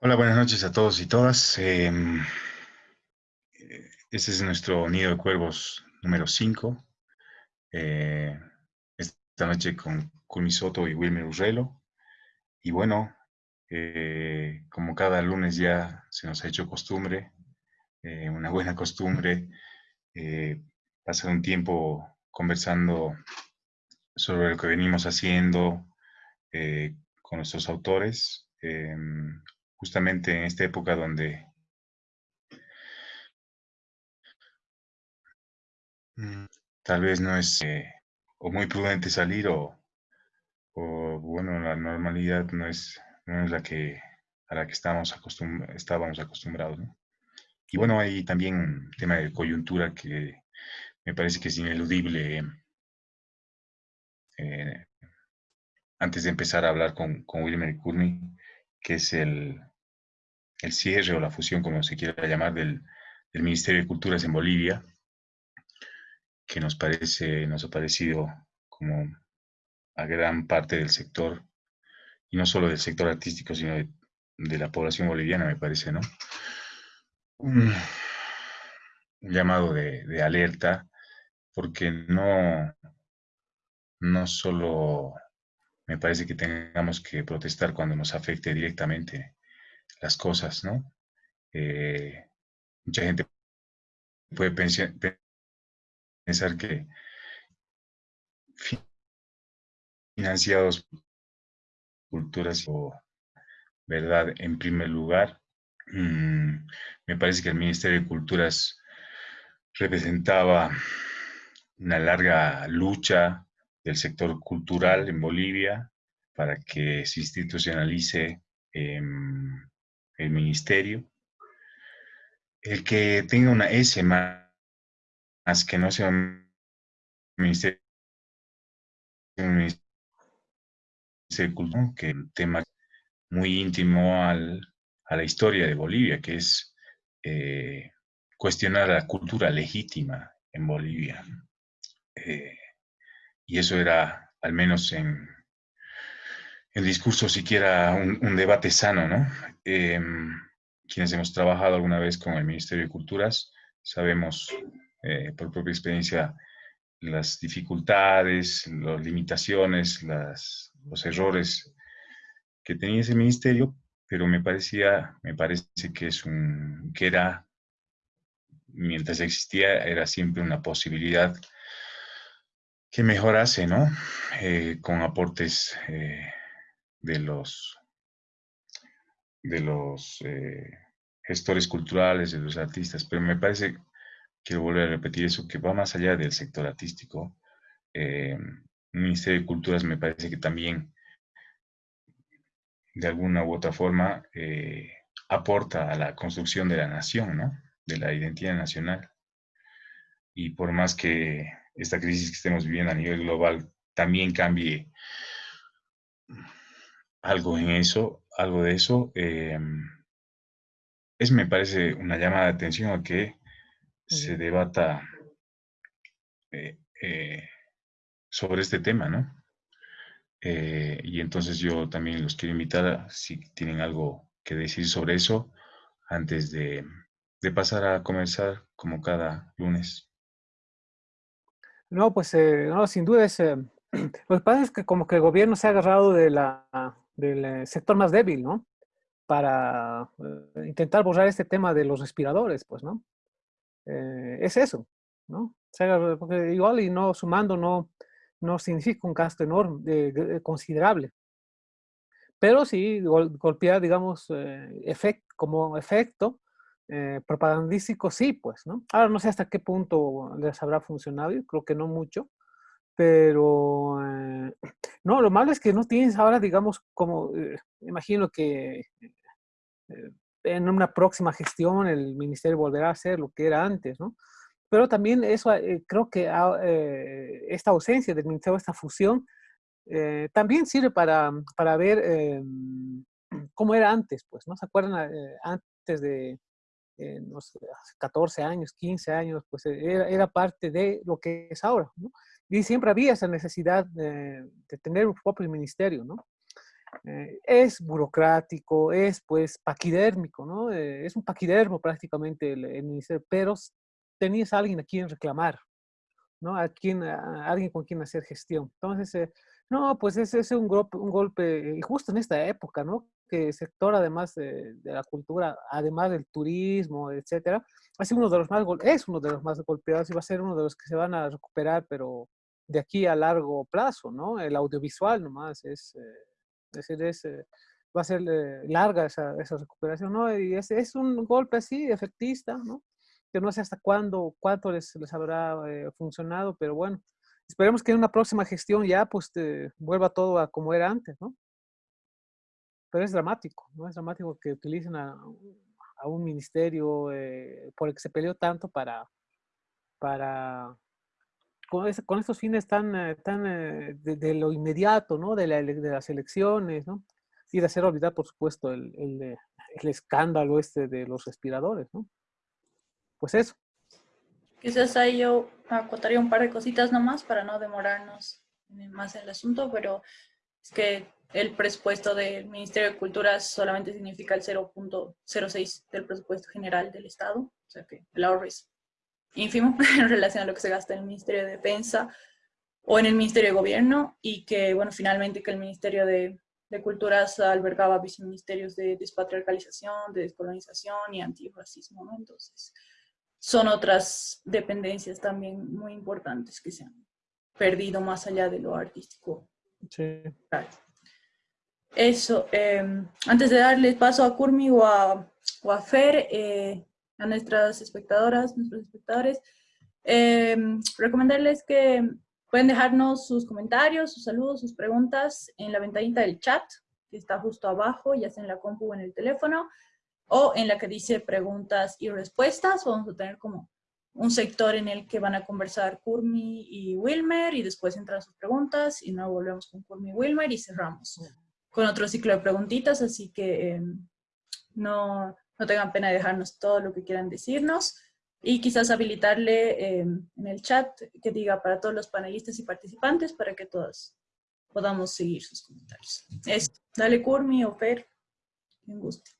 Hola, buenas noches a todos y todas. Em, eh, este es nuestro nido de cuervos número 5. Eh, esta noche con Culmi Soto y Wilmer Urrelo. Y bueno, eh, como cada lunes ya se nos ha hecho costumbre, una buena costumbre, pasar un tiempo conversando sobre lo que venimos haciendo con nuestros autores. Em, justamente en esta época donde mm, tal vez no es eh, o muy prudente salir o, bueno, la normalidad no es, no es la que a la que estábamos, estábamos acostumbrados. Y bueno, hay también un tema de coyuntura que me parece que es ineludible. Eh, antes de empezar a hablar con, con Wilmer Courtney, que es el, el cierre o la fusión, como se quiera llamar, del, Ministerio de Culturas en Bolivia, que nos parece, nos ha parecido como a gran parte del sector, y no solo del sector artístico, sino de, la población boliviana, me parece, ¿no? Un, llamado de, de, alerta, porque no, no solo me parece que tengamos que protestar cuando nos afecte directamente las cosas, ¿no? Eh, mucha gente puede pensar, que financiados culturas o verdad en primer lugar. Mm, me parece que el Ministerio de Culturas representaba una larga lucha del sector cultural en Bolivia para que se institucionalice em, el ministerio. El que tenga una S más, que no sea un ministerio, de cultura, que un tema muy íntimo a la historia de Bolivia, que es eh, cuestionar la cultura legítima en Bolivia. Eh, y eso era, al menos en, el discurso siquiera un, debate sano, ¿no? Em, quienes hemos trabajado alguna vez con el Ministerio de Culturas sabemos eh, por propia experiencia las dificultades, las limitaciones, los errores que tenía ese ministerio, pero me parecía, me parece que es un, que era, mientras existía, era siempre una posibilidad que mejorase, ¿no? Eh, con aportes eh, de los, de los eh, gestores culturales, de los artistas, pero me parece, quiero volver a repetir eso, que va más allá del sector artístico. Eh, el Ministerio de Culturas me parece que también, de alguna u otra forma, eh, aporta a la construcción de la nación, ¿no? De la identidad nacional. Y por más que esta crisis que estemos viviendo a nivel global también cambie algo en eso, algo de eso, em, es me parece una llamada de atención a que se debata eh, eh, sobre este tema, ¿no? Eh, y entonces yo también los quiero invitar a, si tienen algo que decir sobre eso, antes de, pasar a comenzar como cada lunes. No, pues no, sin duda es... lo que pasa es que como que el gobierno se ha agarrado de la, del eh, sector más débil, ¿no? Para eh, intentar borrar este tema de los respiradores, pues, ¿no? Eh, es eso, ¿no? O sea, porque igual y no sumando no, no significa un gasto enorme, considerable. Pero sí golpea, digamos, como efecto propagandístico, sí, pues, ¿no? Ahora no sé hasta qué punto les habrá funcionado, creo que no mucho, pero eh, no, lo malo es que no tienes ahora, digamos, como, eh, imagino que eh, en una próxima gestión el ministerio volverá a hacer lo que era antes, ¿no? Pero también eso, creo que ah, esta ausencia del ministerio, esta fusión, también sirve para, para ver cómo era antes, pues, ¿no? ¿Se acuerdan antes de, no sé, 14 años, 15 años, pues era, era parte de lo que es ahora. Y siempre había esa necesidad de, tener un propio ministerio, ¿no? eh, es burocrático, es pues paquidérmico, ¿no? Eh, es un paquidermo prácticamente el, ministerio, pero tenías a alguien a quien reclamar, ¿no? A, quien, a alguien con quien hacer gestión. Entonces, eh, no, pues ese es un golpe, un golpe, y justo en esta época, ¿no? Que el sector, además de, la cultura, además del turismo, etcétera, es uno de los más golpeados y va a ser uno de los que se van a recuperar, pero de aquí a largo plazo, ¿no? El audiovisual nomás es, eh, es decir, es, eh, va a ser eh, larga esa, esa, recuperación, ¿no? Y es, es, un golpe así, efectista, ¿no? Que no sé hasta cuándo, cuánto les, les habrá funcionado, pero bueno, esperemos que en una próxima gestión ya pues vuelva todo a como era antes, ¿no? Pero es dramático, ¿no? Es dramático que utilicen a, un ministerio por el que se peleó tanto para, para con, estos fines tan, eh, tan eh, de, lo inmediato, ¿no? De, las elecciones, ¿no? Y de hacer olvidar, por supuesto, el, el, escándalo este de los respiradores, ¿no? Pues eso. Quizás ahí yo acotaría un par de cositas nomás para no demorarnos más en el asunto, pero es que el presupuesto del Ministerio de Cultura solamente significa el 0.06 del presupuesto general del Estado, o sea que el ahorro es ínfimo en relación a lo que se gasta en el Ministerio de Defensa o en el Ministerio de Gobierno y que, bueno, finalmente que el Ministerio de, de Culturas albergaba viceministerios de despatriarcalización, de descolonización y antirracismo, ¿no? Entonces, son otras dependencias también muy importantes que se han perdido más allá de lo artístico. Sí. Eso, eh, antes de darle paso a Curmi o a, o a Fer, eh, a nuestras espectadoras, nuestros espectadores, eh, recomendarles que pueden dejarnos sus comentarios, sus saludos, sus preguntas en la ventanita del chat, que está justo abajo, ya sea en la compu o en el teléfono, o en la que dice preguntas y respuestas. Vamos a tener como un sector en el que van a conversar Kurmi y Wilmer, y después entran sus preguntas, y luego volvemos con Kurmi y Wilmer, y cerramos con otro ciclo de preguntitas, así que eh, no, no tengan pena de dejarnos todo lo que quieran decirnos y quizás habilitarle em, en el chat que diga para todos los panelistas y participantes para que todos podamos seguir sus comentarios. Es, dale Curmi o Fer, un gusto.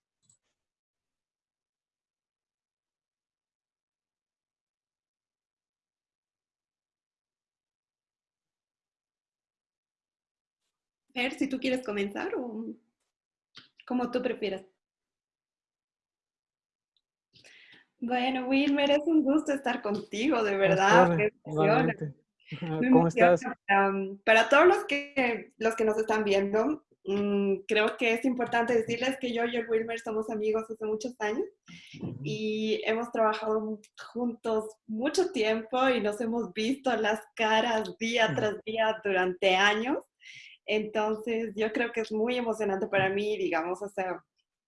Fer, si tú quieres comenzar o como tú prefieras. Bueno, Wilmer, es un gusto estar contigo, de verdad. ¿Cómo estás? para todos los que, los que nos están viendo, mm, creo que es importante decirles que yo y el Wilmer somos amigos hace muchos años y hemos trabajado juntos mucho tiempo y nos hemos visto las caras día tras día durante años. Entonces, yo creo que es muy emocionante para mí, digamos, o sea,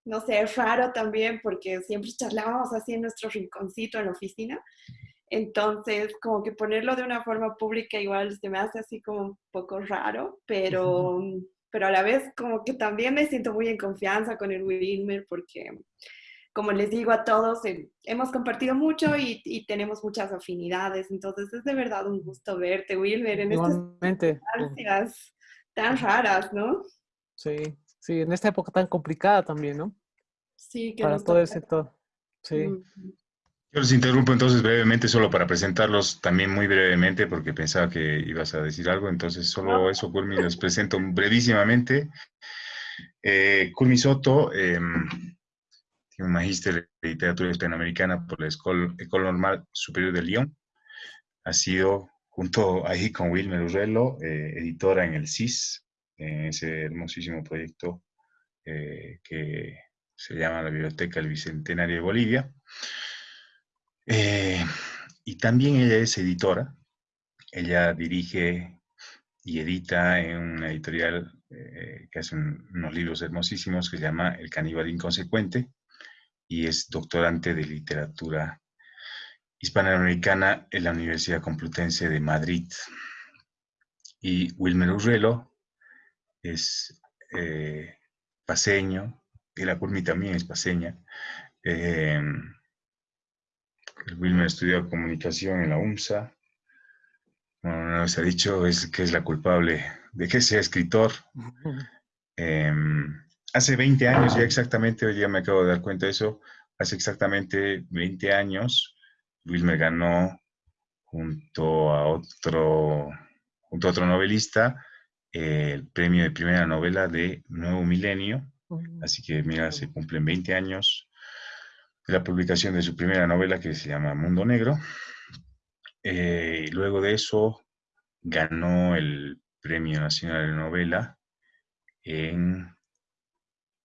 no sé, es raro también porque siempre charlábamos así en nuestro rinconcito en la oficina. Entonces, como que ponerlo de una forma pública igual se me hace así como un poco raro, pero, pero a la vez como que también me siento muy en confianza con el Wilmer porque, como les digo a todos, eh, hemos compartido mucho y, y, tenemos muchas afinidades. Entonces, es de verdad un gusto verte, Wilmer, en estas circunstancias tan raras, ¿no? Sí, Sí, en esta época tan complicada también, ¿no? Sí, que Para todo el sector. Sí. Yo los interrumpo entonces brevemente, solo para presentarlos también muy brevemente, porque pensaba que ibas a decir algo, entonces solo eso, Culmi, los presento brevísimamente. Eh, Culmi Soto em, tiene un magíster de literatura hispanoamericana por la Escuela, Normal Superior de Lyon. Ha sido, junto ahí con Wilmer Urrello, eh, editora en el CIS, en ese hermosísimo proyecto eh, que se llama la Biblioteca del Bicentenario de Bolivia. Eh, y también ella es editora, ella dirige y edita en una editorial que hace unos libros hermosísimos que se llama El caníbal inconsecuente y es doctorante de literatura hispanoamericana en la Universidad Complutense de Madrid. Y Wilmer Urrelo es eh, paseño, y la Curmi también es paseña. Eh, Wilmer estudió comunicación en la UMSA. Bueno, nos ha dicho es, que es la culpable de que sea escritor. Em, hace 20 años, ya exactamente, hoy día me acabo de dar cuenta de eso, hace exactamente 20 años, Wilmer ganó junto a otro, junto a otro novelista el premio de primera novela de Nuevo Milenio. Así que, mira, se cumplen 20 años de la publicación de su primera novela que se llama Mundo Negro. Eh, luego de eso, ganó el Premio Nacional de Novela en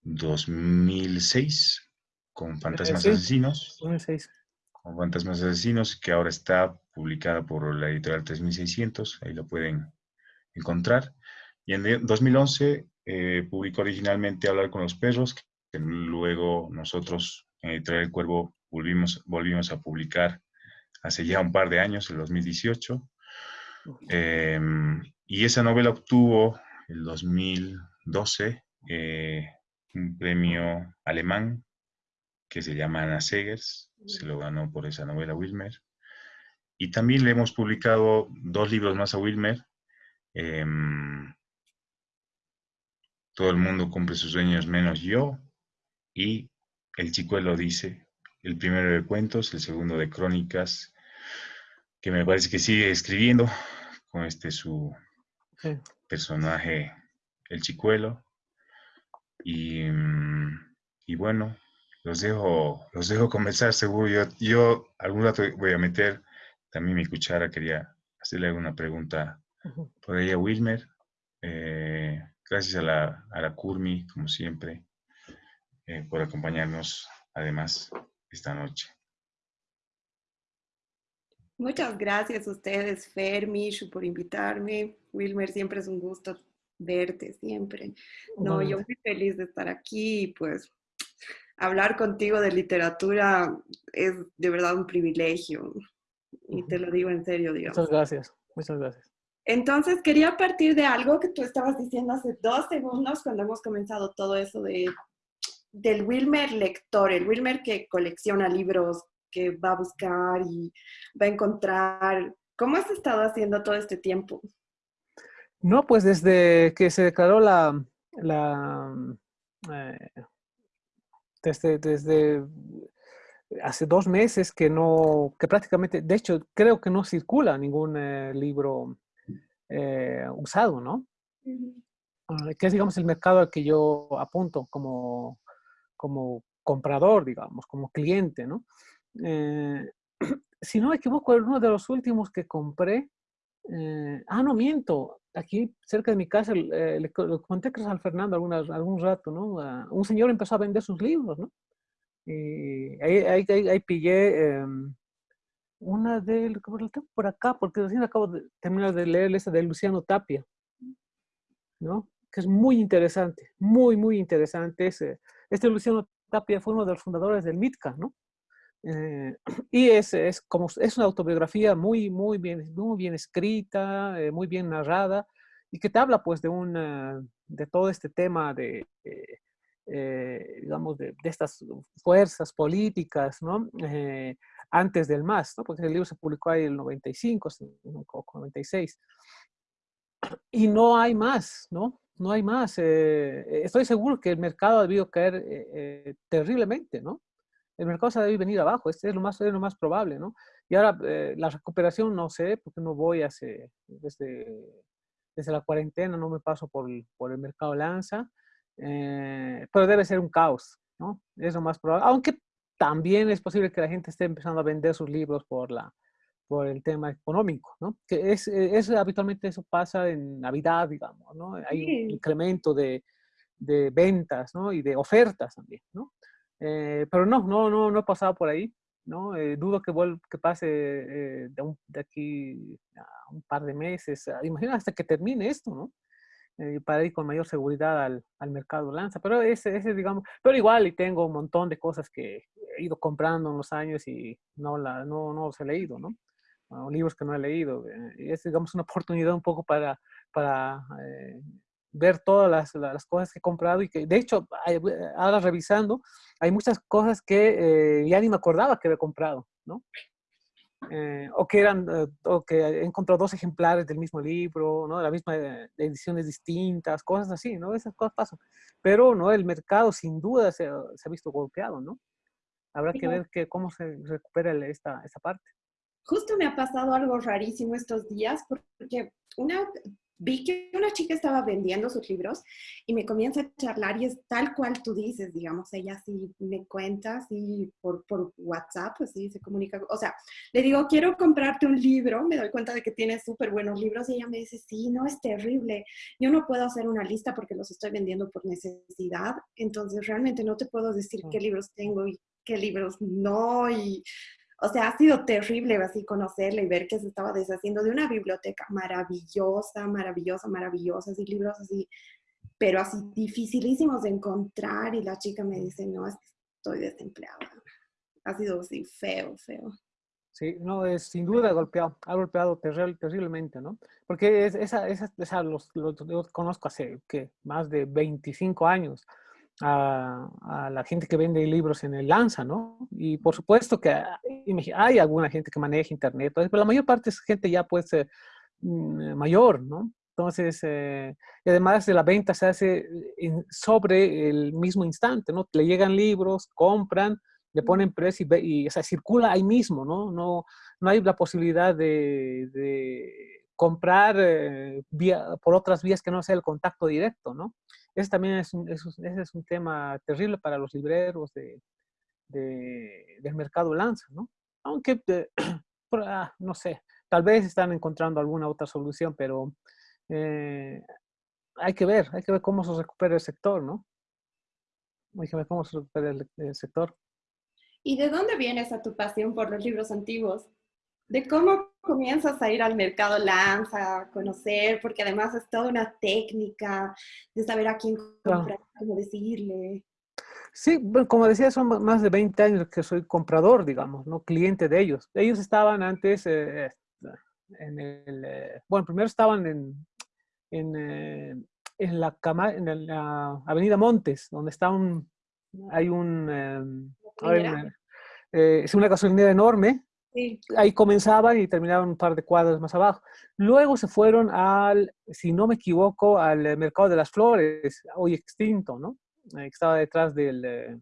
2006 con Fantasmas Asesinos. 2006. Con Fantasmas Asesinos, que ahora está publicada por la editorial 3600, ahí lo pueden encontrar. Y en 2011 eh, publicó originalmente Hablar con los perros, que luego nosotros en Editorial El Cuervo volvimos, volvimos a publicar hace ya un par de años, el 2018. Em, y esa novela obtuvo el 2012 eh, un premio alemán que se llama Anna Segers, se lo ganó por esa novela Wilmer. Y también le hemos publicado dos libros más a Wilmer. Em, todo el mundo cumple sus sueños menos yo. Y El Chicuelo dice, el primero de cuentos, el segundo de crónicas, que me parece que sigue escribiendo con este su personaje, el Chicuelo. Y, mm, y, bueno, los dejo, los dejo comenzar seguro. Yo, yo algún rato voy a meter también mi cuchara. Quería hacerle alguna pregunta por ella, Wilmer. Eh, Gracias a la, a la Curmi, como siempre, eh, por acompañarnos además esta noche. Muchas gracias a ustedes, Fermish, por invitarme. Wilmer, siempre es un gusto verte, siempre. No, yo muy feliz de estar aquí pues hablar contigo de literatura es de verdad un privilegio. Y te lo digo en serio, digamos. Muchas gracias, muchas gracias. Entonces, quería partir de algo que tú estabas diciendo hace dos segundos cuando hemos comenzado todo eso de, del Wilmer lector, el Wilmer que colecciona libros, que va a buscar y va a encontrar. ¿Cómo has estado haciendo todo este tiempo? No, pues desde que se declaró la, la eh, desde, desde hace dos meses que no, que prácticamente, de hecho, creo que no circula ningún eh, libro eh, usado, ¿no? Ah, que es, digamos, el mercado al que yo apunto como, como comprador, digamos, como cliente, ¿no? Eh, si no me equivoco, uno de los últimos que compré, eh, ah, no, miento, aquí cerca de mi casa, le, conté a San Fernando algunas, algún rato, ¿no? Ah, un señor empezó a vender sus libros, ¿no? Y ahí, ahí, ahí, pillé em, una de, por acá, porque recién acabo de terminar de leer esa de Luciano Tapia, ¿no? Que es muy interesante, muy, muy interesante. Ese. Este Luciano Tapia fue uno de los fundadores del MITCA, ¿no? Eh, y es, es, como, es una autobiografía muy, muy, bien, muy bien escrita, eh, muy bien narrada, y que te habla pues de, una, de todo este tema de, eh, digamos, de, de, estas fuerzas políticas, ¿no? antes del MAS, ¿no? porque el libro se publicó ahí en el 95 o 96. Y no hay más, ¿no? No hay más. Eh, estoy seguro que el mercado ha debido caer eh, eh, terriblemente, ¿no? El mercado se debido venir abajo, este es lo más, es lo más probable, ¿no? Y ahora la recuperación no sé, porque no voy hace, desde, desde la cuarentena, no me paso por el, por el mercado lanza, pero debe ser un caos, ¿no? Es lo más probable. Aunque también es posible que la gente esté empezando a vender sus libros por, la, por el tema económico, ¿no? Que es, es habitualmente eso pasa en Navidad, digamos, ¿no? Hay un incremento de, de, ventas, ¿no? Y de ofertas también, ¿no? Eh, pero no, no, no, no he pasado por ahí, ¿no? Eh, dudo que, que pase eh, de, de, aquí a un par de meses, imagina hasta que termine esto, ¿no? Eh, para ir con mayor seguridad al, al, mercado lanza. Pero ese, ese, digamos, pero igual y tengo un montón de cosas que he ido comprando en los años y no, la, no, no los he leído, ¿no? libros que no he leído. Eh, y es, digamos, una oportunidad un poco para, para eh, ver todas las, las, cosas que he comprado y que, de hecho, ahora revisando, hay muchas cosas que ya ni me acordaba que había comprado, ¿no? eh, o que eran, eh, o que encontró dos ejemplares del mismo libro, ¿no? De la misma eh, ediciones distintas, cosas así, ¿no? Esas cosas pasan. Pero, ¿no? El mercado sin duda se, se ha visto golpeado, ¿no? Habrá que ver que, cómo se recupera esta, esta parte. Justo me ha pasado algo rarísimo estos días porque una vi que una chica estaba vendiendo sus libros y me comienza a charlar y es tal cual tú dices, digamos, ella sí me cuenta, sí, por, por WhatsApp, pues sí, se comunica, o sea, le digo, quiero comprarte un libro, me doy cuenta de que tiene súper buenos libros y ella me dice, sí, no, es terrible, yo no puedo hacer una lista porque los estoy vendiendo por necesidad, entonces realmente no te puedo decir qué libros tengo y qué libros no, y o sea, ha sido terrible así conocerle y ver que se estaba deshaciendo de una biblioteca maravillosa, maravillosa, maravillosa, así libros así, pero así dificilísimos de encontrar y la chica me dice, no, estoy desempleada. Ha sido así feo, feo. Sí, no, es sin duda golpeado, ha golpeado terriblemente, ¿no? Porque es, esa, esa, esa los, los, conozco hace más de 25 años a, la gente que vende libros en el Lanza, ¿no? Y por supuesto que hay alguna gente que maneja internet, pero la mayor parte es gente ya pues eh, mm, mayor, ¿no? Entonces, eh, y además de la venta se hace sobre el mismo instante, ¿no? Le llegan libros, compran, le ponen precio y, o sea, circula ahí mismo, ¿no? No, no hay la posibilidad de, de comprar eh, vía, por otras vías que no sea el contacto directo, ¿no? Ese también es un, ese es un tema terrible para los libreros de, del mercado lanza, ¿no? Aunque, ah, no sé, tal vez están encontrando alguna otra solución, pero eh, hay que ver, hay que ver cómo se recupera el sector, ¿no? Hay que ver cómo se recupera el sector. ¿Y de dónde viene esa tu pasión por los libros antiguos? De cómo comienzas a ir al mercado Lanza, a conocer, porque además es toda una técnica de saber a quién comprar, cómo decirle. Sí, como decía, son más de 20 años que soy comprador, digamos, ¿no? Cliente de ellos. Ellos estaban antes eh, en el... Eh, bueno, primero estaban en, en, eh, en, la, en la Avenida Montes, donde está un... Hay un... Em, es una gasolinera enorme, Ahí comenzaban y terminaban un par de cuadras más abajo. Luego se fueron al, si no me equivoco, al eh, Mercado de las Flores, hoy extinto, ¿no? Eh, que estaba detrás del... Eh,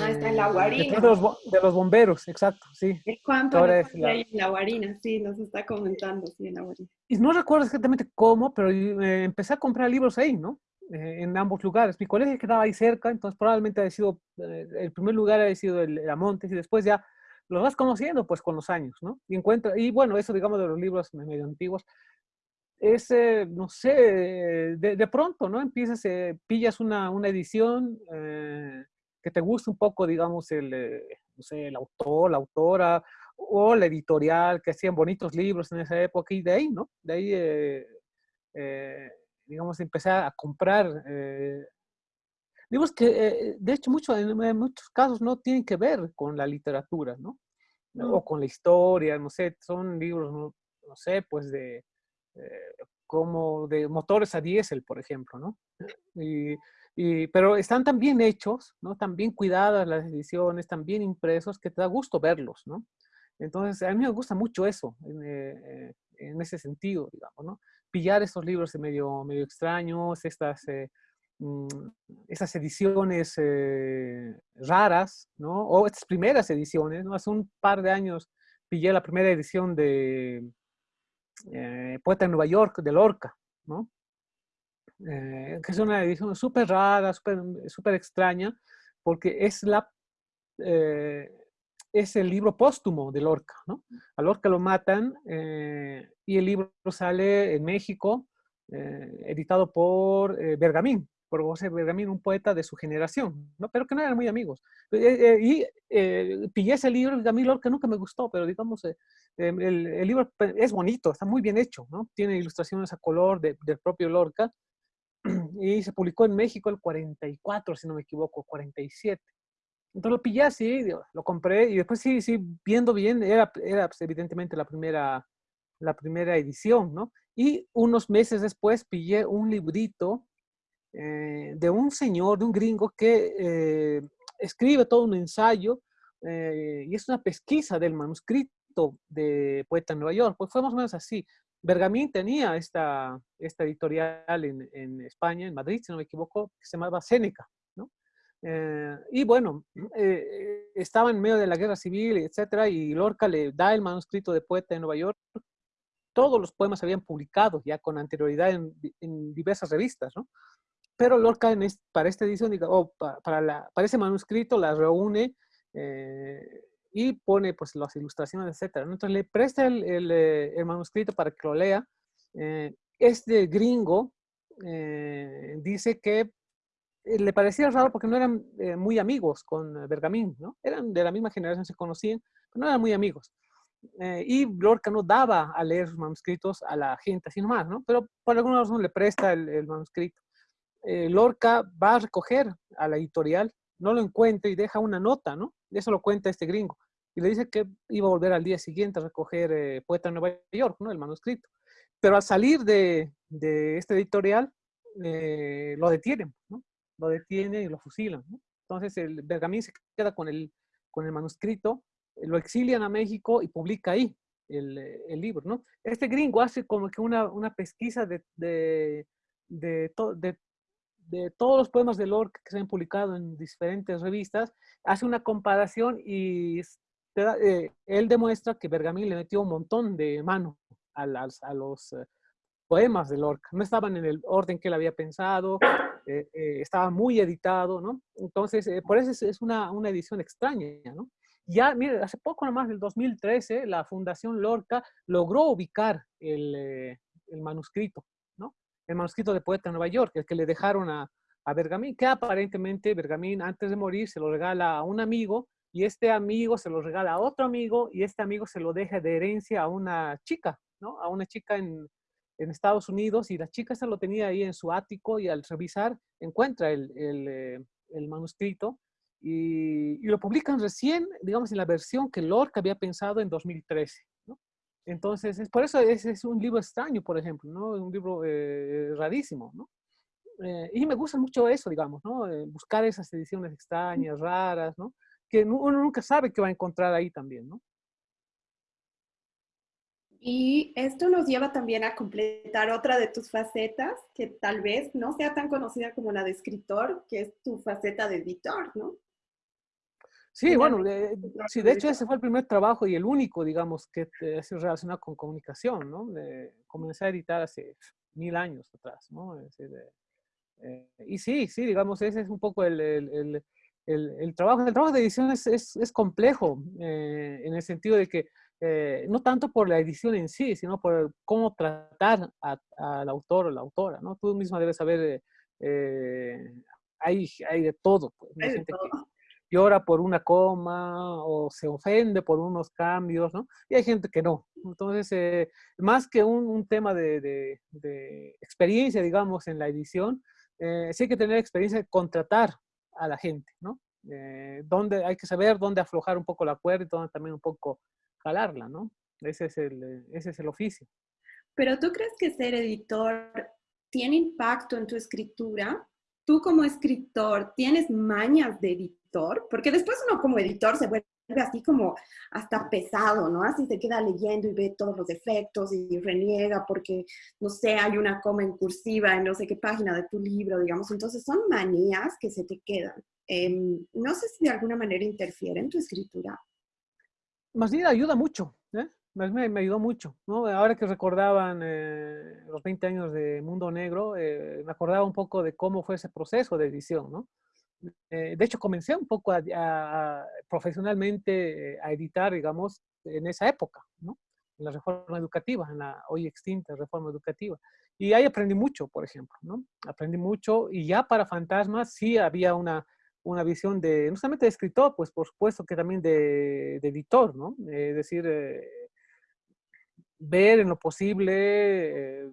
ah, está en la guarina. De los, de los, bomberos, exacto, sí. ¿Cuánto Ahora es la... en la guarina? Sí, nos está comentando, sí, en la guarina. Y no recuerdo exactamente cómo, pero empecé a comprar libros ahí, ¿no? en ambos lugares. Mi colegio quedaba ahí cerca, entonces probablemente ha sido, el primer lugar ha sido el, el Amontes y después ya lo vas conociendo pues con los años, ¿no? Y encuentra, y bueno, eso digamos de los libros medio antiguos, es, eh, no sé, de, pronto, ¿no? Empiezas, eh, pillas una, una edición eh, que te gusta un poco, digamos, el, no sé, el autor, la autora, o la editorial, que hacían bonitos libros en esa época, y de ahí, ¿no? De ahí, digamos, empecé a comprar libros que, eh, de hecho, mucho, en, muchos casos no tienen que ver con la literatura, ¿no? O con la historia, no sé, son libros, no, sé, pues de, eh, como de motores a diésel, por ejemplo, ¿no? Y, y, pero están tan bien hechos, ¿no? Tan bien cuidadas las ediciones, tan bien impresos, que te da gusto verlos, ¿no? Entonces, a mí me gusta mucho eso, en, eh, en ese sentido, digamos, ¿no? Pillar estos libros medio, medio extraños, estas Mm, esas ediciones eh, raras, ¿no? O estas primeras ediciones, ¿no? Hace un par de años pillé la primera edición de eh, Poeta en Nueva York, de Lorca, ¿no? Eh, que es una edición súper rara, súper extraña, porque es, la, es el libro póstumo de Lorca, ¿no? A Lorca lo matan y el libro sale en México, editado por Bergamín, por José Bergamín, un poeta de su generación, ¿no? pero que no eran muy amigos. Eh, eh, y eh, pillé ese libro, a mí que nunca me gustó, pero digamos, em, el, libro es bonito, está muy bien hecho, ¿no? tiene ilustraciones a color de, del propio Lorca, y se publicó en México el 44, si no me equivoco, 47. Entonces lo pillé así, lo compré, y después sí, sí, viendo bien, era, era pues, evidentemente la primera, la primera edición, ¿no? Y unos meses después pillé un librito eh, de un señor, de un gringo que eh, escribe todo un ensayo eh, y es una pesquisa del manuscrito, de Poeta en Nueva York, pues fue más o menos así. Bergamín tenía esta, esta editorial en, en España, en Madrid, si no me equivoco, que se llamaba Séneca, ¿no? Y bueno, estaba en medio de la guerra civil, etcétera, y Lorca le da el manuscrito de Poeta en Nueva York. Todos los poemas se habían publicado ya con anterioridad en, en diversas revistas, ¿no? Pero Lorca en para esta edición, o para, la, para ese manuscrito, la reúne eh, y pone pues las ilustraciones, etcétera. Entonces le presta el, el, manuscrito para que lo lea. este gringo dice que eh, le parecía raro porque no eran eh, muy amigos con eh, Bergamín, ¿no? Eran de la misma generación, se conocían, pero no eran muy amigos. y Lorca no daba a leer sus manuscritos a la gente, así nomás, ¿no? Pero por alguna razón le presta el, manuscrito. Lorca va a recoger a la editorial, no lo encuentra y deja una nota, ¿no? Eso lo cuenta este gringo. Y le dice que iba a volver al día siguiente a recoger Poeta en Nueva York, ¿no? El manuscrito. Pero al salir de, de este editorial, lo detienen, ¿no? lo detienen y lo fusilan. Entonces el Bergamín se queda con el, con el manuscrito, lo exilian a México y publica ahí el, el libro. ¿no? Este gringo hace como que una, una pesquisa de, de, de, todos los poemas de Lorca que se han publicado en diferentes revistas, hace una comparación y eh, él demuestra que Bergamín le metió un montón de mano a, los eh, poemas de Lorca. No estaban en el orden que él había pensado, eh, estaba muy editado, ¿no? Entonces, por eso es, una, una, edición extraña, ¿no? Ya, hace poco nomás, del 2013, la Fundación Lorca logró ubicar el, el manuscrito. El manuscrito de Poeta en Nueva York, el que le dejaron a, a Bergamín, que aparentemente Bergamín antes de morir se lo regala a un amigo y este amigo se lo regala a otro amigo y este amigo se lo deja de herencia a una chica, ¿no? A una chica en, Estados Unidos y la chica se lo tenía ahí en su ático y al revisar encuentra eh, el manuscrito y, y, lo publican recién, digamos, en la versión que Lorca había pensado en 2013. Entonces, es, por eso es, es, un libro extraño, por ejemplo, ¿no? un libro eh, rarísimo. ¿no? Eh, y me gusta mucho eso, digamos, ¿no? Eh, buscar esas ediciones extrañas, raras, ¿no? que uno nunca sabe qué va a encontrar ahí también. ¿no? Y esto nos lleva también a completar otra de tus facetas, que tal vez no sea tan conocida como la de escritor, que es tu faceta de editor, ¿no? Sí, bueno, de, sí, de hecho ese fue el primer trabajo y el único, digamos, que es relacionado con comunicación, ¿no? De, comencé a editar hace mil años atrás, ¿no? Decir, eh, y sí, sí, digamos, ese es un poco el, el, el, el trabajo. El trabajo de edición es, es, es complejo, eh, en el sentido de que eh, no tanto por la edición en sí, sino por cómo tratar al autor o la autora, ¿no? Tú misma debes saber, hay, hay de todo, pues, hay gente todo. que llora por una coma o se ofende por unos cambios, ¿no? Y hay gente que no. Entonces, eh, más que un, un tema de, de, de, experiencia, digamos, en la edición, eh, sí hay que tener experiencia de contratar a la gente, ¿no? Eh, donde hay que saber dónde aflojar un poco la cuerda y dónde también un poco jalarla, ¿no? Ese es, el, ese es el oficio. Pero tú crees que ser editor tiene impacto en tu escritura? ¿Tú como escritor tienes mañas de editor? Porque después uno como editor se vuelve así como hasta pesado, ¿no? Así se queda leyendo y ve todos los defectos y reniega porque, no sé, hay una coma en cursiva en no sé qué página de tu libro, digamos. Entonces son manías que se te quedan. Eh, no sé si de alguna manera interfiere en tu escritura más bien ayuda mucho, ¿eh? Me, me, ayudó mucho, ¿no? Ahora que recordaban eh, los 20 años de Mundo Negro, eh, me acordaba un poco de cómo fue ese proceso de edición, ¿no? Eh, de hecho, comencé un poco a, a, a, profesionalmente a editar, digamos, en esa época, ¿no? En la reforma educativa, en la hoy extinta reforma educativa. Y ahí aprendí mucho, por ejemplo, ¿no? Aprendí mucho y ya para Fantasmas sí había una una visión de, no solamente de escritor, pues por supuesto que también de, de editor, ¿no? Es decir, eh, ver en lo posible eh,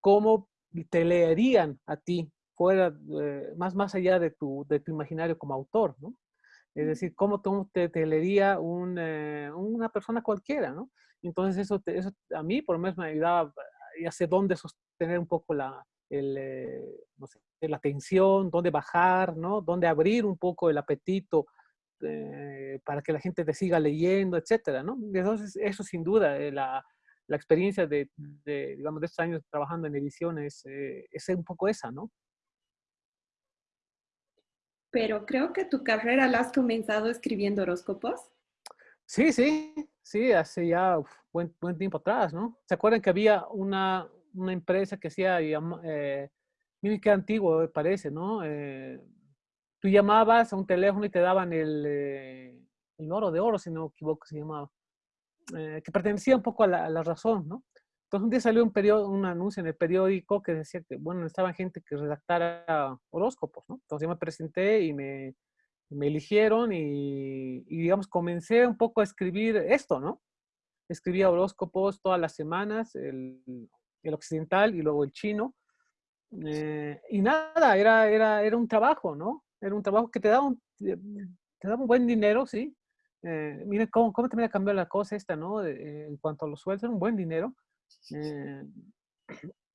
cómo te leerían a ti fuera, eh, más, más allá de tu, de tu imaginario como autor, ¿no? Es decir, cómo te, te leería un, una persona cualquiera, ¿no? Entonces eso, te, eso a mí por lo menos me ayudaba a hacer dónde sostener un poco la, el, no sé, la atención, dónde bajar, ¿no? Dónde abrir un poco el apetito eh, para que la gente te siga leyendo, etcétera, ¿no? Entonces, eso sin duda, eh, la, la, experiencia de, de, digamos, de estos años trabajando en ediciones eh, es un poco esa, ¿no? Pero creo que tu carrera la has comenzado escribiendo horóscopos. Sí, sí, sí, hace ya buen, buen tiempo atrás, ¿no? ¿Se acuerdan que había una, una empresa que hacía, eh, qué antiguo me parece, ¿no? Tú llamabas a un teléfono y te daban el, eh, el oro de oro, si no me equivoco, se llamaba, eh, que pertenecía un poco a la, razón, ¿no? Entonces un día salió un, periodo, un anuncio en el periódico que decía que, bueno, estaba gente que redactara horóscopos, ¿no? Entonces yo me presenté y me, me eligieron y, y, digamos, comencé un poco a escribir esto, ¿no? Escribía horóscopos todas las semanas, el, el occidental y luego el chino. Eh, y nada, era, era, era un trabajo, ¿no? Era un trabajo que te daba un, te daba un buen dinero, ¿sí? Eh, miren cómo, cómo también ha cambiado la cosa esta, ¿no? en cuanto a los sueldos, era un buen dinero. Eh,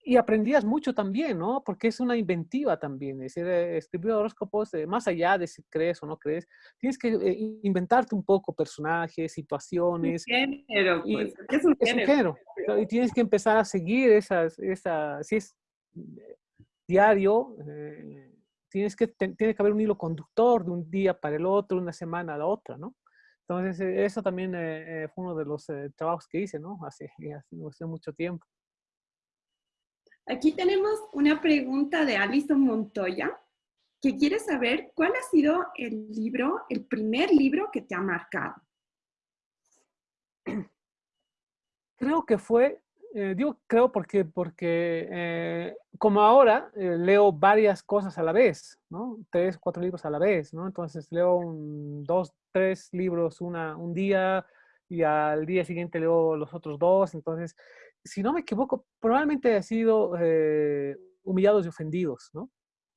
y aprendías mucho también, ¿no? Porque es una inventiva también. Es decir, eh, escribir horóscopos, eh, más allá de si crees o no crees, tienes que eh, inventarte un poco personajes, situaciones. Un género, pues. Y, es un género. Y tienes que empezar a seguir esas, esas si es diario, tienes que, tiene que haber un hilo conductor de un día para el otro, una semana a la otra, ¿no? Entonces, eso también fue uno de los trabajos que hice, ¿no? Hace, hace mucho tiempo. Aquí tenemos una pregunta de Alison Montoya, que quiere saber cuál ha sido el libro, el primer libro que te ha marcado. Creo que fue, eh, digo creo porque, porque eh, como ahora eh, leo varias cosas a la vez, ¿no? Tres, cuatro libros a la vez, ¿no? Entonces leo un, dos, tres libros una, un día y al día siguiente leo los otros dos, entonces si no me equivoco, probablemente ha sido eh, Humillados y Ofendidos, ¿no?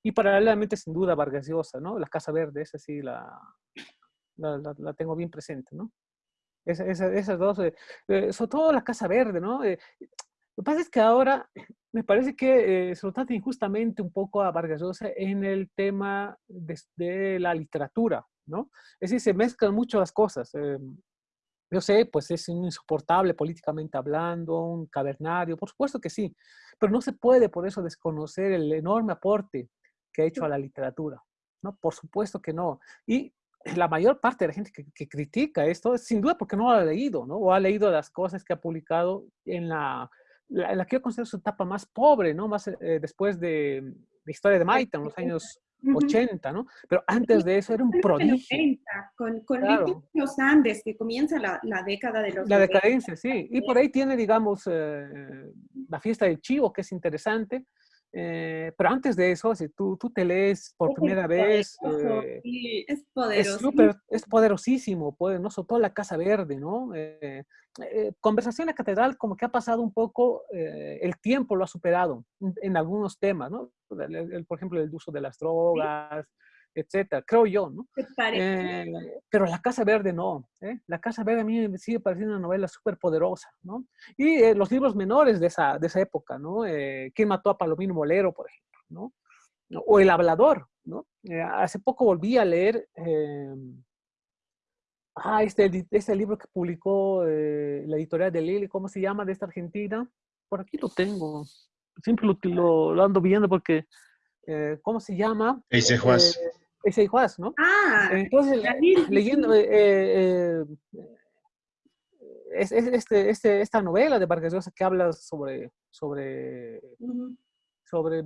Y paralelamente, sin duda, Vargas Llosa, ¿no? La Casa Verde, esa sí la, la, tengo bien presente, ¿no? Esas dos, eh, eh, sobre todo la Casa Verde, ¿no? lo que pasa es que ahora me parece que se lo trata injustamente un poco a Vargas Llosa en el tema de, de, la literatura, ¿no? Es decir, se mezclan mucho las cosas. Yo sé, pues es insoportable políticamente hablando, un cavernario, por supuesto que sí, pero no se puede por eso desconocer el enorme aporte que ha hecho a la literatura, ¿no? Por supuesto que no. Y la mayor parte de la gente que, critica esto es sin duda porque no lo ha leído, ¿no? O ha leído las cosas que ha publicado en la, la, que yo considero su etapa más pobre, ¿no? Más eh, después de, de Historia de Maita, en los años 80, ¿no? Pero antes de eso era un prodigio. con, con los Andes, que comienza la, la, década de los La decadencia, sí. Y por ahí tiene, digamos, eh, la fiesta del chivo, que es interesante. Eh, pero antes de eso, si tú, tú te lees por primera vez, eh, es poderoso. Es, super, es poderosísimo, pues, ¿no? Todo la Casa Verde, ¿no? conversación en la catedral como que ha pasado un poco, el tiempo lo ha superado en, algunos temas, ¿no? por ejemplo, el uso de las drogas, etcétera, creo yo, ¿no? Eh, pero La Casa Verde no, ¿eh? La Casa Verde a mí me sigue pareciendo una novela súper poderosa, ¿no? Y eh, los libros menores de esa, de esa época, ¿no? Eh, ¿Quién mató a Palomino Molero, por ejemplo, ¿no? O El Hablador, ¿no? hace poco volví a leer, ah, este, este libro que publicó la editorial de Lili, ¿cómo se llama? De esta Argentina. Por aquí lo tengo siempre lo, ando viendo porque, eh, ¿cómo se llama? Ese Juaz. Eh, ese Juaz, ¿no? Ah, entonces, leyendo eh, es, este, este, esta novela de Vargas Llosa que habla sobre, sobre, sobre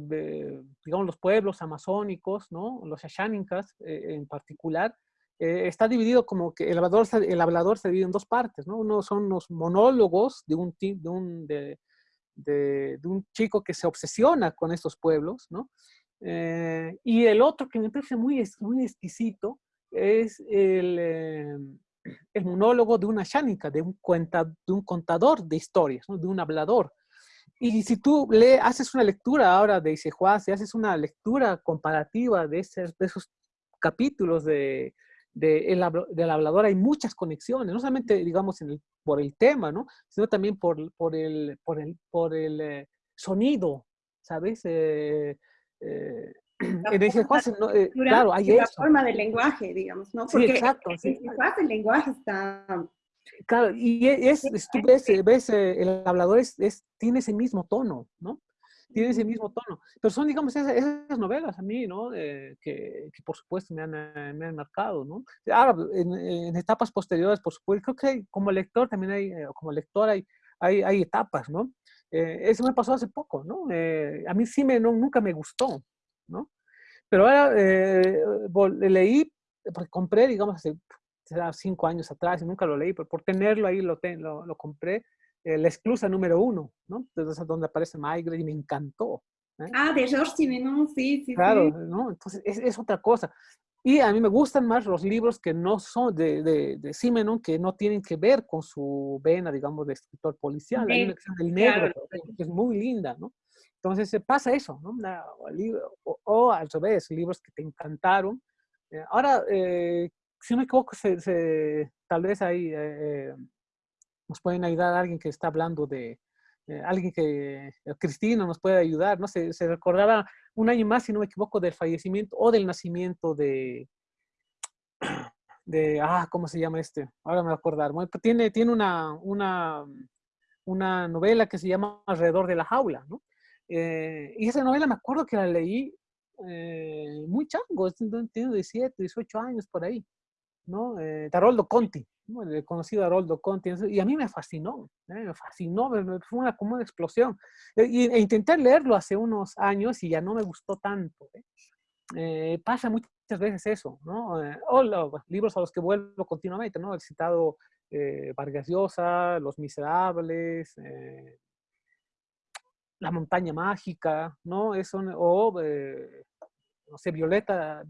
digamos, los pueblos amazónicos, ¿no? Los Ashánicas en particular, está dividido como que el hablador, el hablador se divide en dos partes, ¿no? Uno son los monólogos de un, de, un, de, de, un chico que se obsesiona con estos pueblos, ¿no? Eh, y el otro que me parece muy, muy exquisito es el, eh, el monólogo de una shánica, de un, cuenta, de un contador de historias, ¿no? de un hablador. Y si tú le, haces una lectura ahora de Isejuá, si haces una lectura comparativa de, de esos capítulos de, de el, del hablador hay muchas conexiones, no solamente, digamos, en el, por el tema, ¿no? Sino también por, por el, por el, por el eh, sonido, ¿sabes? Eh, eh, claro, hay la forma del lenguaje, digamos, ¿no? Porque sí, exacto. Sí. el lenguaje está... Claro, y e, es, tú ves, ves el hablador es, tiene ese mismo tono, ¿no? tiene ese mismo tono. Pero son, digamos, esas, novelas a mí, ¿no? que, que, por supuesto me han, eh, me han marcado, ¿no? Ahora, en, etapas posteriores, por supuesto, creo que como lector también hay, eh, como lector hay, hay, hay etapas, ¿no? Eh, eso me pasó hace poco, ¿no? a mí sí me, no, nunca me gustó, ¿no? Pero ahora leí, porque compré, digamos, hace cinco años atrás y nunca lo leí, pero por tenerlo ahí lo, lo, lo compré la exclusa número uno, ¿no? Entonces, donde aparece Maigret y me encantó. ¿eh? Ah, de George Simenon, sí, sí. Claro, ¿no? Entonces, es, es, otra cosa. Y a mí me gustan más los libros que no son de, de, de Simenon, que no tienen que ver con su vena, digamos, de escritor policial. Hay una negro, que es muy linda, ¿no? Entonces, se pasa eso, ¿no? o, o, al revés, libros que te encantaron. Eh, ahora, eh, si no me equivoco, se, se, tal vez hay nos pueden ayudar a alguien que está hablando de, alguien que, eh, Cristina nos puede ayudar, ¿no? Se, recordaba un año más, si no me equivoco, del fallecimiento o del nacimiento de, de ah, ¿cómo se llama este? Ahora me voy a acordar. tiene, tiene una, una, una novela que se llama Alrededor de la jaula, ¿no? Eh, y esa novela me acuerdo que la leí eh, muy chango, tiene 17, 18 años por ahí, ¿no? Eh, Taroldo Conti, el conocido Haroldo Conti, y a mí me fascinó, ¿eh? me fascinó, fue una, como una explosión. E, e intenté leerlo hace unos años y ya no me gustó tanto. ¿eh? Eh, pasa muchas veces eso, ¿no? o los libros a los que vuelvo continuamente, ¿no? El citado Vargas Llosa, Los Miserables, La Montaña Mágica, ¿no? Eso, o, no sé, Violeta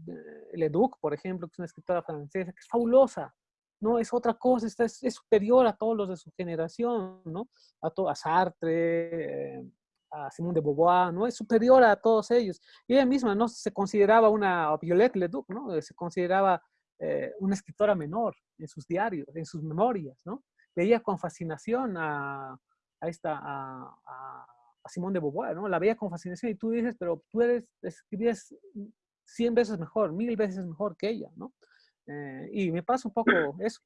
Leduc, por ejemplo, que es una escritora francesa, que es fabulosa, no es otra cosa, es, superior a todos los de su generación, ¿no? A, a Sartre, eh, a Simone de Beauvoir, ¿no? Es superior a todos ellos. Ella misma no se consideraba una, Violette Leduc, ¿no? Se consideraba eh, una escritora menor en sus diarios, en sus memorias, ¿no? Veía con fascinación a, a esta, a, a, de Beauvoir, ¿no? La veía con fascinación y tú dices, pero tú eres, escribías 100 veces mejor, mil veces mejor que ella, ¿no? Eh, y me pasa un poco eso.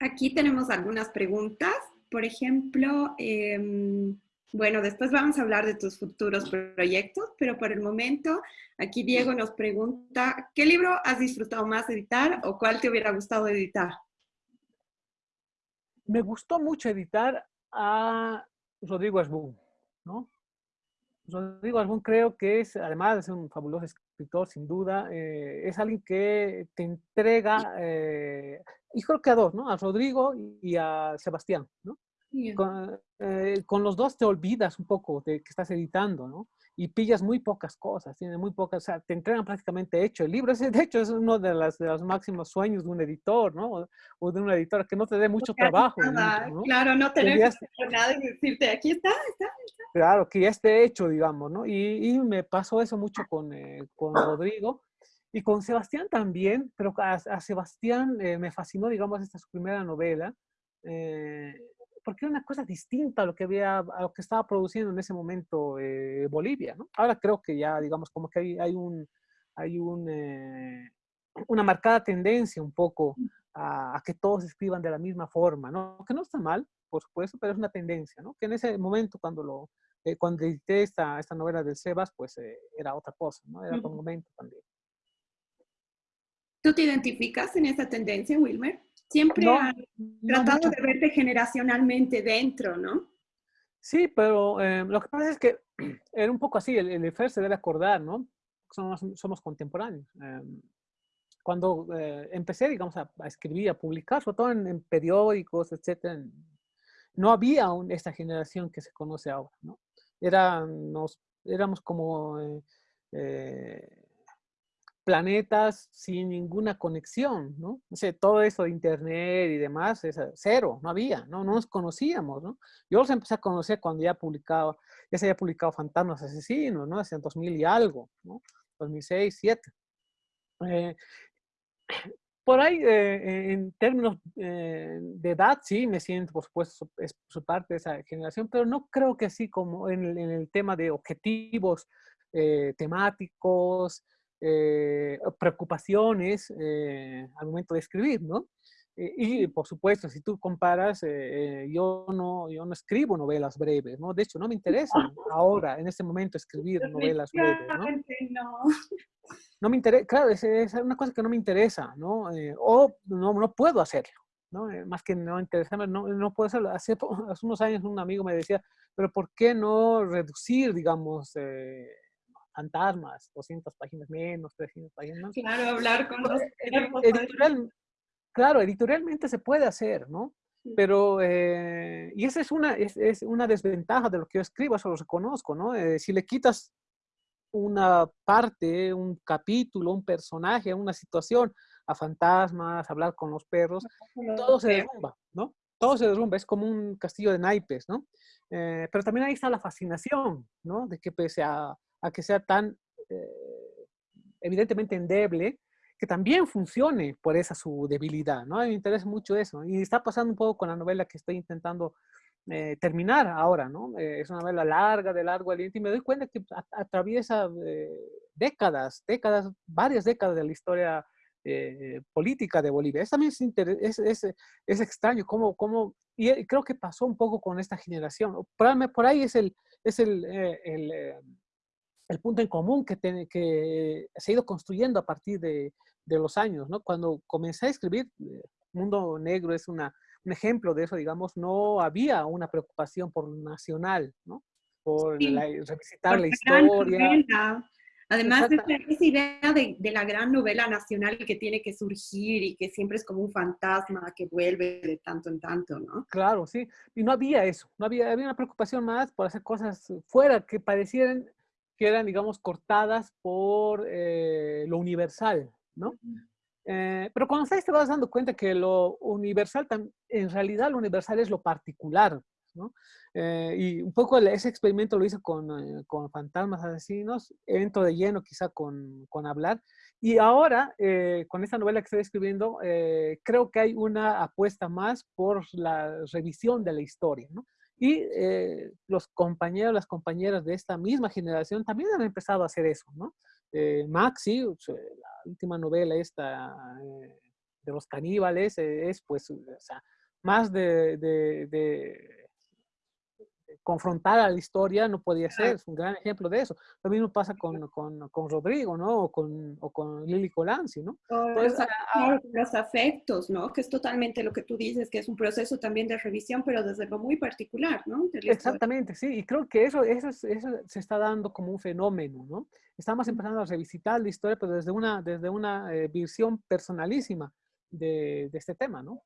Aquí tenemos algunas preguntas. Por ejemplo, em, bueno, después vamos a hablar de tus futuros proyectos, pero por el momento, aquí Diego nos pregunta, ¿qué libro has disfrutado más editar o cuál te hubiera gustado editar? Me gustó mucho editar a Rodrigo Asbun, ¿no? Rodrigo Asbun creo que es, además de ser un fabuloso escritor, sin duda, eh, es alguien que te entrega, eh, y creo que a dos, ¿no? A Rodrigo y a Sebastián, ¿no? Con, eh, con, los dos te olvidas un poco de que estás editando, ¿no? Y pillas muy pocas cosas, tiene muy pocas, o sea, te entregan prácticamente hecho. El libro, ese, de hecho, es uno de, las, de los máximos sueños de un editor, ¿no? O de una editora, que no te dé mucho trabajo. ¿no? Claro, no tener que hacer nada y decirte, aquí está, está, está. Claro, que ya esté hecho, digamos, ¿no? Y, y me pasó eso mucho con, eh, con Rodrigo. Y con Sebastián también, pero a, Sebastián eh, me fascinó, digamos, esta su primera novela. Eh, porque era una cosa distinta a lo que había, a lo que estaba produciendo en ese momento eh, Bolivia, ¿no? Ahora creo que ya, digamos, como que hay, hay un, hay un, eh, una marcada tendencia un poco a, que todos escriban de la misma forma, ¿no? Que no está mal, por supuesto, pero es una tendencia, ¿no? Que en ese momento, cuando lo, eh, cuando edité esta, esta novela del Sebas, pues era otra cosa, ¿no? Era otro momento también. ¿Tú te identificas en esa tendencia, Wilmer? Siempre no, tratado de verte generacionalmente dentro, ¿no? Sí, pero eh, lo que pasa es que era un poco así, el, el se debe acordar, ¿no? Somos, somos contemporáneos. Eh, cuando eh, empecé, digamos, a, a, escribir, a publicar, sobre todo en, en periódicos, etcétera, no había aún esta generación que se conoce ahora, ¿no? Era, nos, éramos como eh, planetas sin ninguna conexión, ¿no? O sea, todo eso de internet y demás, es cero, no había, ¿no? No nos conocíamos, ¿no? Yo los empecé a conocer cuando ya publicaba, ya se había publicado Fantasmas Asesinos, ¿no? Hace 2000 y algo, ¿no? 2006, 2007. Eh, por ahí, eh, en términos eh, de edad, sí, me siento, por supuesto, es su parte de esa generación, pero no creo que así como en en el tema de objetivos temáticos, preocupaciones al momento de escribir, ¿no? Y, por supuesto, si tú comparas, yo, no, yo no escribo novelas breves, ¿no? De hecho, no me interesa ahora, en este momento, escribir novelas breves, ¿no? No, me interesa, claro, es, es, una cosa que no me interesa, ¿no? o no, no puedo hacerlo. ¿no? Eh, más que no interesarme, no, no puedo hacerlo. Hace, hace, unos años un amigo me decía, pero ¿por qué no reducir, digamos, eh, fantasmas, 200 páginas menos, 300 páginas menos? Claro, hablar con los... Editorial, claro, editorialmente se puede hacer, ¿no? Pero, eh, y esa es una, es, es, una desventaja de lo que yo escribo, eso lo reconozco, ¿no? si le quitas una parte, un capítulo, un personaje, una situación, a fantasmas, hablar con los perros, todo se derrumba, ¿no? Todo se derrumba, es como un castillo de naipes, ¿no? Eh, pero también ahí está la fascinación, ¿no? De que pese a, a que sea tan eh, evidentemente endeble, que también funcione por esa su debilidad, ¿no? Me interesa mucho eso. Y está pasando un poco con la novela que estoy intentando eh, terminar ahora, ¿no? es una novela larga, de largo aliento, y me doy cuenta que atraviesa décadas, décadas, varias décadas de la historia eh, política de Bolivia. Es también es, es, es, extraño cómo, cómo, y creo que pasó un poco con esta generación. Por, por ahí es el, es el, eh, el, eh, el, punto en común que, que se ha ido construyendo a partir de, de, los años. ¿no? Cuando comencé a escribir, Mundo Negro es una, un ejemplo de eso, digamos, no había una preocupación por lo nacional, ¿no? por la, revisitar la historia. Además de esa idea de, de, la gran novela nacional que tiene que surgir y que siempre es como un fantasma que vuelve de tanto en tanto, ¿no? Claro, sí. Y no había eso. No había, había una preocupación más por hacer cosas fuera que parecieran que eran, digamos, cortadas por eh, lo universal, ¿no? Eh, pero cuando estás te vas dando cuenta que lo universal, en realidad lo universal es lo particular, ¿no? Eh, y un poco ese experimento lo hice con, eh, con fantasmas asesinos, entro de lleno quizá con, con hablar. Y ahora, eh, con esta novela que estoy escribiendo, creo que hay una apuesta más por la revisión de la historia, ¿no? Y los compañeros, las compañeras de esta misma generación también han empezado a hacer eso, ¿no? Maxi, la última novela esta de los caníbales, es pues, o sea, más de, de confrontar a la historia no podía ser, es un gran ejemplo de eso. Lo mismo pasa con, con, con Rodrigo, ¿no? O con, o con Lili Colanzi, ¿no? Entonces, los afectos, ¿no? Que es totalmente lo que tú dices, que es un proceso también de revisión, pero desde lo muy particular, ¿no? Exactamente, sí, y creo que eso, eso, eso se está dando como un fenómeno, ¿no? Estamos empezando a revisitar la historia, pero desde una, desde una eh, visión personalísima de, de este tema, ¿no?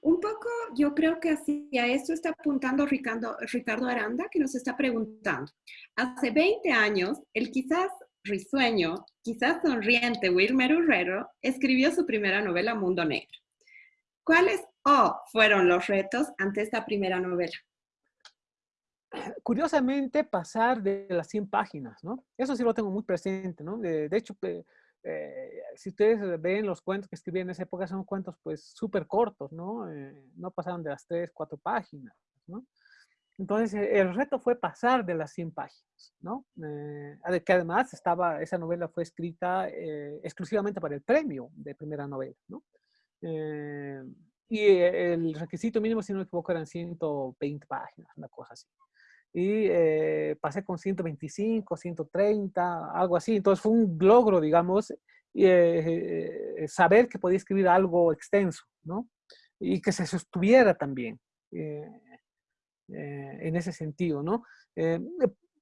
Un poco yo creo que hacia esto está apuntando Ricardo, Aranda, que nos está preguntando. Hace 20 años, el quizás risueño, quizás sonriente Wilmer Herrero escribió su primera novela Mundo Negro. ¿Cuáles o fueron los retos ante esta primera novela? Curiosamente, pasar de las 100 páginas, ¿no? Eso sí lo tengo muy presente, ¿no? De, de hecho, eh, si ustedes ven los cuentos que escribí en esa época, son cuentos pues súper cortos, ¿no? Eh, no pasaron de las tres, cuatro páginas, ¿no? Entonces, eh, el reto fue pasar de las 100 páginas, ¿no? que además estaba, esa novela fue escrita exclusivamente para el premio de primera novela, ¿no? y el requisito mínimo, si no me equivoco, eran 120 páginas, una cosa así y eh, pasé con 125, 130, algo así. Entonces fue un logro, digamos, eh, eh, saber que podía escribir algo extenso, ¿no? Y que se sostuviera también en ese sentido, ¿no?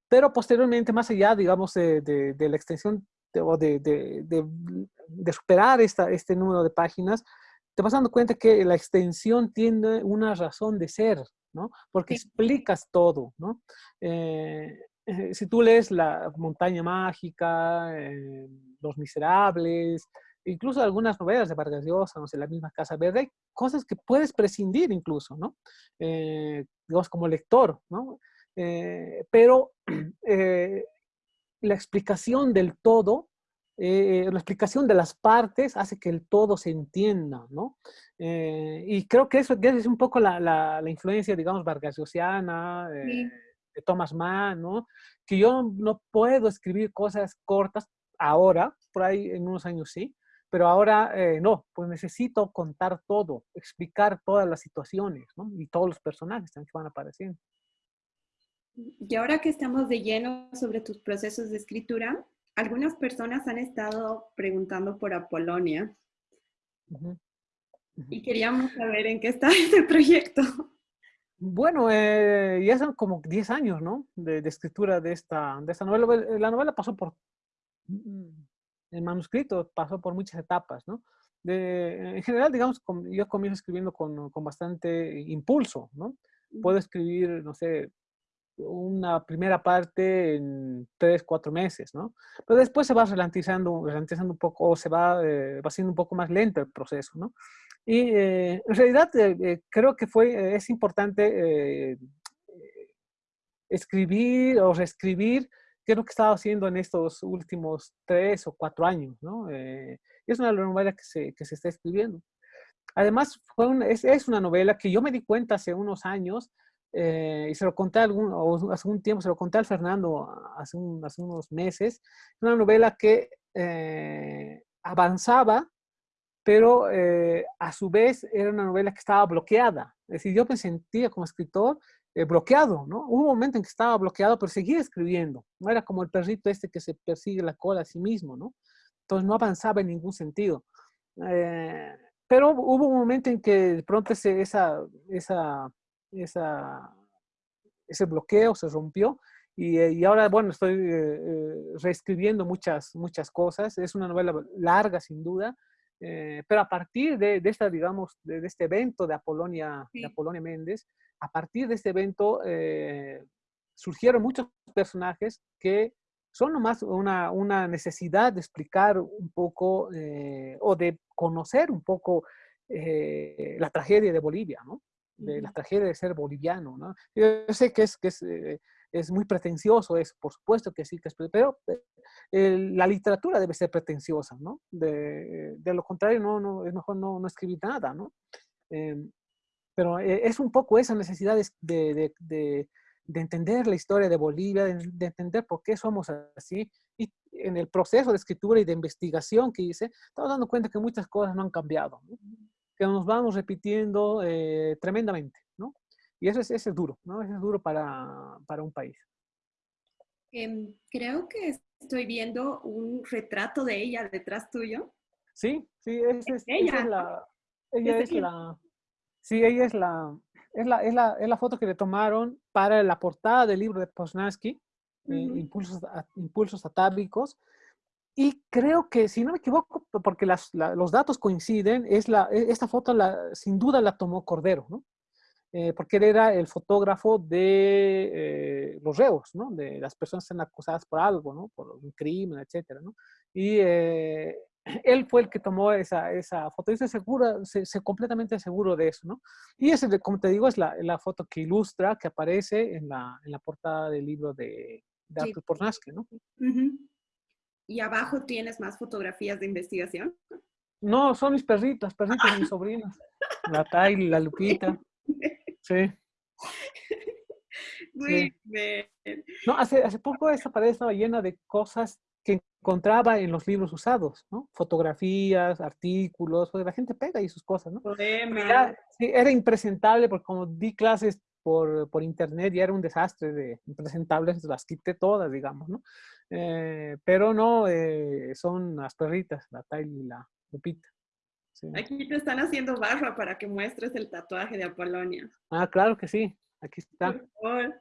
pero posteriormente, más allá, digamos, de, de, la extensión de, de, superar esta, este número de páginas, te vas dando cuenta que la extensión tiene una razón de ser, ¿no? Porque explicas todo, ¿no? Eh, eh, si tú lees La montaña mágica, eh, Los miserables, incluso algunas novelas de Vargas Llosa, no sé, La misma Casa Verde, hay cosas que puedes prescindir incluso, ¿no? digamos, como lector, ¿no? pero la explicación del todo eh, la explicación de las partes hace que el todo se entienda, ¿no? Eh, y creo que eso es un poco la, la, influencia, digamos, vargasiana, eh, de Thomas Mann, ¿no? que yo no puedo escribir cosas cortas ahora, por ahí en unos años sí, pero ahora eh, no, pues necesito contar todo, explicar todas las situaciones ¿no? y todos los personajes que van apareciendo. Y ahora que estamos de lleno sobre tus procesos de escritura, algunas personas han estado preguntando por Apolonia. Y queríamos saber en qué está este proyecto. Bueno, eh, ya son como 10 años, ¿no? De, escritura de esta, de esta novela. La novela pasó por, mm, el manuscrito pasó por muchas etapas, ¿no? De, en general, digamos, yo comienzo escribiendo con, con bastante impulso, ¿no? Puedo escribir, no sé, una primera parte en tres, cuatro meses, ¿no? Pero después se va ralentizando, ralentizando un poco, o se va, eh, va siendo un poco más lento el proceso, ¿no? Y eh, en realidad eh, creo que fue, es importante escribir o reescribir qué es lo que estaba haciendo en estos últimos tres o cuatro años, ¿no? es una novela que se, que se está escribiendo. Además, fue es, es una novela que yo me di cuenta hace unos años eh, y se lo conté algún, hace un tiempo, se lo conté al Fernando hace, hace unos meses, una novela que eh, avanzaba, pero eh, a su vez era una novela que estaba bloqueada. Es decir, yo me sentía como escritor bloqueado, ¿no? Hubo un momento en que estaba bloqueado, pero seguía escribiendo. No era como el perrito este que se persigue la cola a sí mismo, ¿no? Entonces no avanzaba en ningún sentido. pero hubo un momento en que de pronto ese, esa, esa esa, ese bloqueo se rompió y, eh, y ahora, bueno, estoy eh, eh, reescribiendo muchas, muchas cosas. Es una novela larga, sin duda, pero a partir de, de esta, digamos, de, este evento de Apolonia, de Apolonia Méndez, a partir de este evento surgieron muchos personajes que son nomás una, una necesidad de explicar un poco o de conocer un poco la tragedia de Bolivia, ¿no? De la tragedia de ser boliviano, ¿no? Yo sé que es, que es, eh, es muy pretencioso, es, por supuesto que sí, que es, pero eh, la literatura debe ser pretenciosa, ¿no? De, de, lo contrario, no, no, es mejor no, no escribir nada, ¿no? Em, pero eh, es un poco esa necesidad de, de, de, de, entender la historia de Bolivia, de, entender por qué somos así. Y en el proceso de escritura y de investigación que hice, estamos dando cuenta que muchas cosas no han cambiado. ¿no? Que nos vamos repitiendo eh, tremendamente, ¿no? Y eso es, es duro, ¿no? Eso es duro para, para un país. Em, creo que estoy viendo un retrato de ella detrás tuyo. Sí, sí, es, es, ella. es la... Ella es, la... Sí, ella es la, es la, es la, es la foto que le tomaron para la portada del libro de Posnansky, eh, impulsos, impulsos Atávicos, y creo que, si no me equivoco, porque los datos coinciden, es la, e, esta foto la, sin duda la tomó Cordero, ¿no? Eh, porque él era el fotógrafo de eh, los reos, ¿no? De las personas que están acusadas por algo, ¿no? Por un crimen, etcétera, ¿no? Y eh, él fue el que tomó esa, esa foto. Y estoy seguro, se, completamente seguro de eso, ¿no? Y ese, como te digo, es la, la foto que ilustra, que aparece en la, en la portada del libro de, de Arthur Pornasque, ¿no? Y abajo tienes más fotografías de investigación. No, son mis perritas, perritas de mis sobrinas. La Tyler, la Lupita. Sí. Muy bien. No, hace, hace poco esa pared estaba llena de cosas que encontraba en los libros usados, ¿no? Fotografías, artículos, porque la gente pega y sus cosas, ¿no? Era, sí, era impresentable porque como di clases por, por, internet y era un desastre de impresentables, las quité todas, digamos, ¿no? Eh, pero no, eh, son las perritas, la Tyler y la Lupita. Aquí te están haciendo barra para que muestres el tatuaje de Apolonia. Ah, claro que sí, aquí está.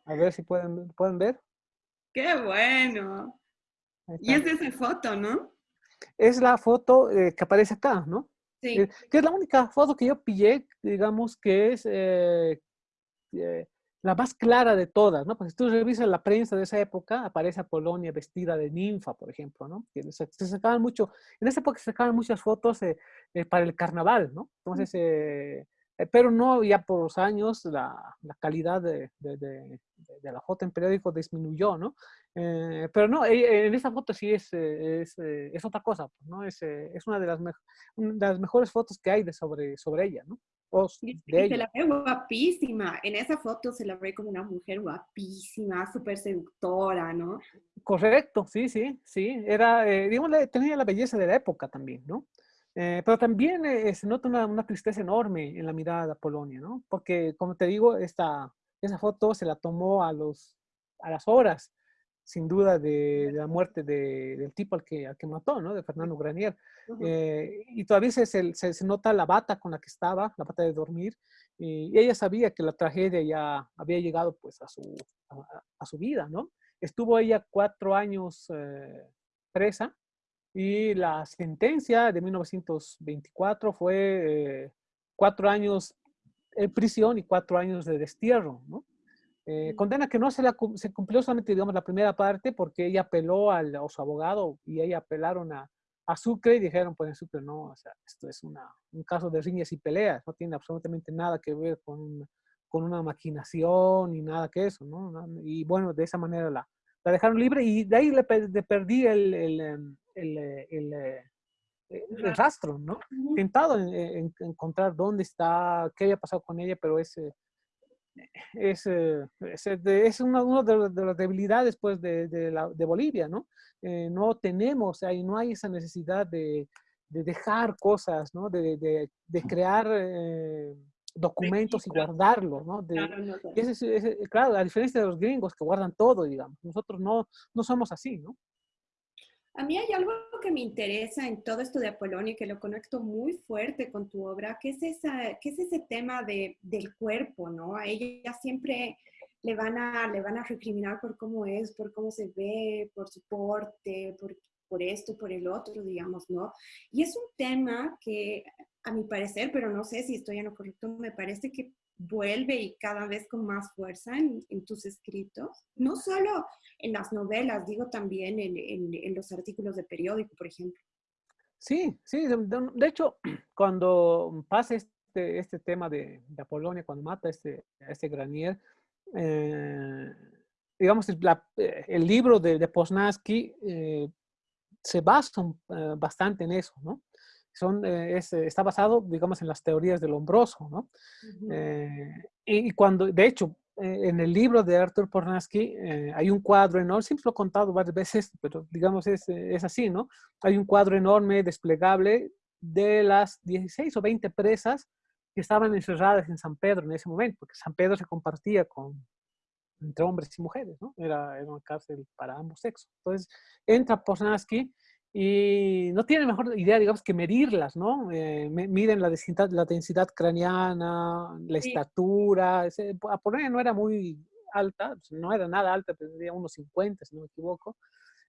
A ver si pueden, pueden ver. ¡Qué bueno! Y es de esa foto, ¿no? Es la foto eh, que aparece acá, ¿no? Sí. que es la única foto que yo pillé, digamos, que es la más clara de todas, ¿no? Porque si tú revisas la prensa de esa época, aparece a Polonia vestida de ninfa, por ejemplo, ¿no? Que se, sacaban mucho, en esa época se sacaban muchas fotos eh, eh, para el carnaval, ¿no? Entonces, eh, pero no, ya por los años la, la calidad de, de, de, de, la foto en periódico disminuyó, ¿no? pero no, en esa foto sí es, es, es otra cosa, ¿no? Es, es una de las, de las mejores fotos que hay de sobre, sobre ella, ¿no? Se la ve guapísima. En esa foto se la ve como una mujer guapísima, súper seductora, ¿no? Correcto, sí, sí, sí. Era, eh, digamos, tenía la belleza de la época también, ¿no? Eh, pero también eh, se nota una, una, tristeza enorme en la mirada de Polonia, ¿no? Porque, como te digo, esta, esa foto se la tomó a, los, a las horas sin duda, de, la muerte de, del tipo al que, al que mató, ¿no? De Fernando Granier. Eh, y todavía se, se, se, nota la bata con la que estaba, la bata de dormir, y, ella sabía que la tragedia ya había llegado pues a su, a, su vida, ¿no? Estuvo ella cuatro años eh, presa y la sentencia de 1924 fue eh, cuatro años en prisión y cuatro años de destierro, ¿no? Eh, condena que no se, la, se cumplió solamente, digamos, la primera parte porque ella apeló al, a su abogado y ella apelaron a, a Sucre y dijeron, pues en Sucre no, o sea, esto es una, un caso de riñas y peleas, no tiene absolutamente nada que ver con, con una maquinación ni nada que eso, ¿no? Y bueno, de esa manera la, la dejaron libre y de ahí le, perdí el, el, em, el, el eh, el rastro, ¿no? He intentado en, encontrar dónde está, qué había pasado con ella, pero ese es, eh, es, es una, una, de, las debilidades pues, de, de, la, de Bolivia, ¿no? Eh, no tenemos, ahí no hay esa necesidad de, de dejar cosas, ¿no? De, crear eh, documentos y guardarlos, ¿no? Ese, claro, a diferencia de los gringos que guardan todo, digamos, nosotros no, no somos así, ¿no? A mí hay algo que me interesa en todo esto de Apolonio y que lo conecto muy fuerte con tu obra, que es, esa, que es ese tema de, del cuerpo, ¿no? A ella siempre le van, a, le van a recriminar por cómo es, por cómo se ve, por su porte, por, por esto, por el otro, digamos, ¿no? Y es un tema que, a mi parecer, pero no sé si estoy en lo correcto, me parece que vuelve y cada vez con más fuerza en, tus escritos, no solo en las novelas, digo también en, los artículos de periódico, por ejemplo. Sí, sí, de, hecho, cuando pasa este, este tema de, de, Apolonia, cuando mata a este, este Granier, eh, digamos, eh, el, libro de, de Posnansky eh, se basa bastante en eso, ¿no? Son, eh, eh, está basado, digamos, en las teorías del hombroso, ¿no? Eh, y, cuando, de hecho, en el libro de Arthur Pornansky hay un cuadro enorme, siempre lo he contado varias veces, pero digamos es, es, así, ¿no? Hay un cuadro enorme, desplegable, de las 16 o 20 presas que estaban encerradas en San Pedro en ese momento, porque San Pedro se compartía con, entre hombres y mujeres, ¿no? Era, era una cárcel para ambos sexos. Entonces, entra Pornansky y no tienen mejor idea, digamos, que medirlas, ¿no? Eh, miden la densidad, la densidad craneana, la estatura. Ese, Apolonia no era muy alta, pues, no era nada alta, tendría unos 50, si no me equivoco.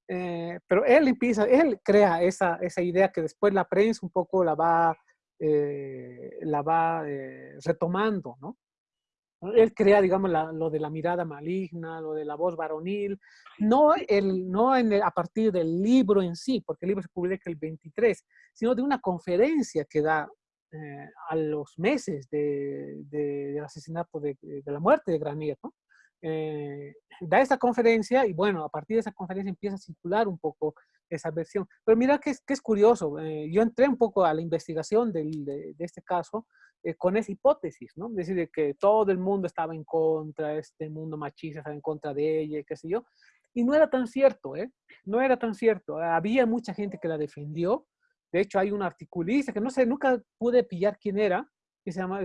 Eh, pero él empieza, él crea esa, esa idea que después la prensa un poco la va, eh, la va retomando, ¿no? Él crea, digamos, lo de la mirada maligna, lo de la voz varonil, no, el, no en a partir del libro en sí, porque el libro se publica el 23, sino de una conferencia que da eh, a los meses de, del asesinato, de, de, la muerte de Granier, ¿no? Eh, da esta conferencia y bueno, a partir de esa conferencia empieza a circular un poco esa versión. Pero mira que es, que es curioso, eh, yo entré un poco a la investigación del, de, de, este caso eh, con esa hipótesis, ¿no? Es decir, que todo el mundo estaba en contra, este mundo machista estaba en contra de ella, qué sé yo. Y no era tan cierto, ¿eh? No era tan cierto. Había mucha gente que la defendió. De hecho, hay un articulista que no sé, nunca pude pillar quién era, que se llama,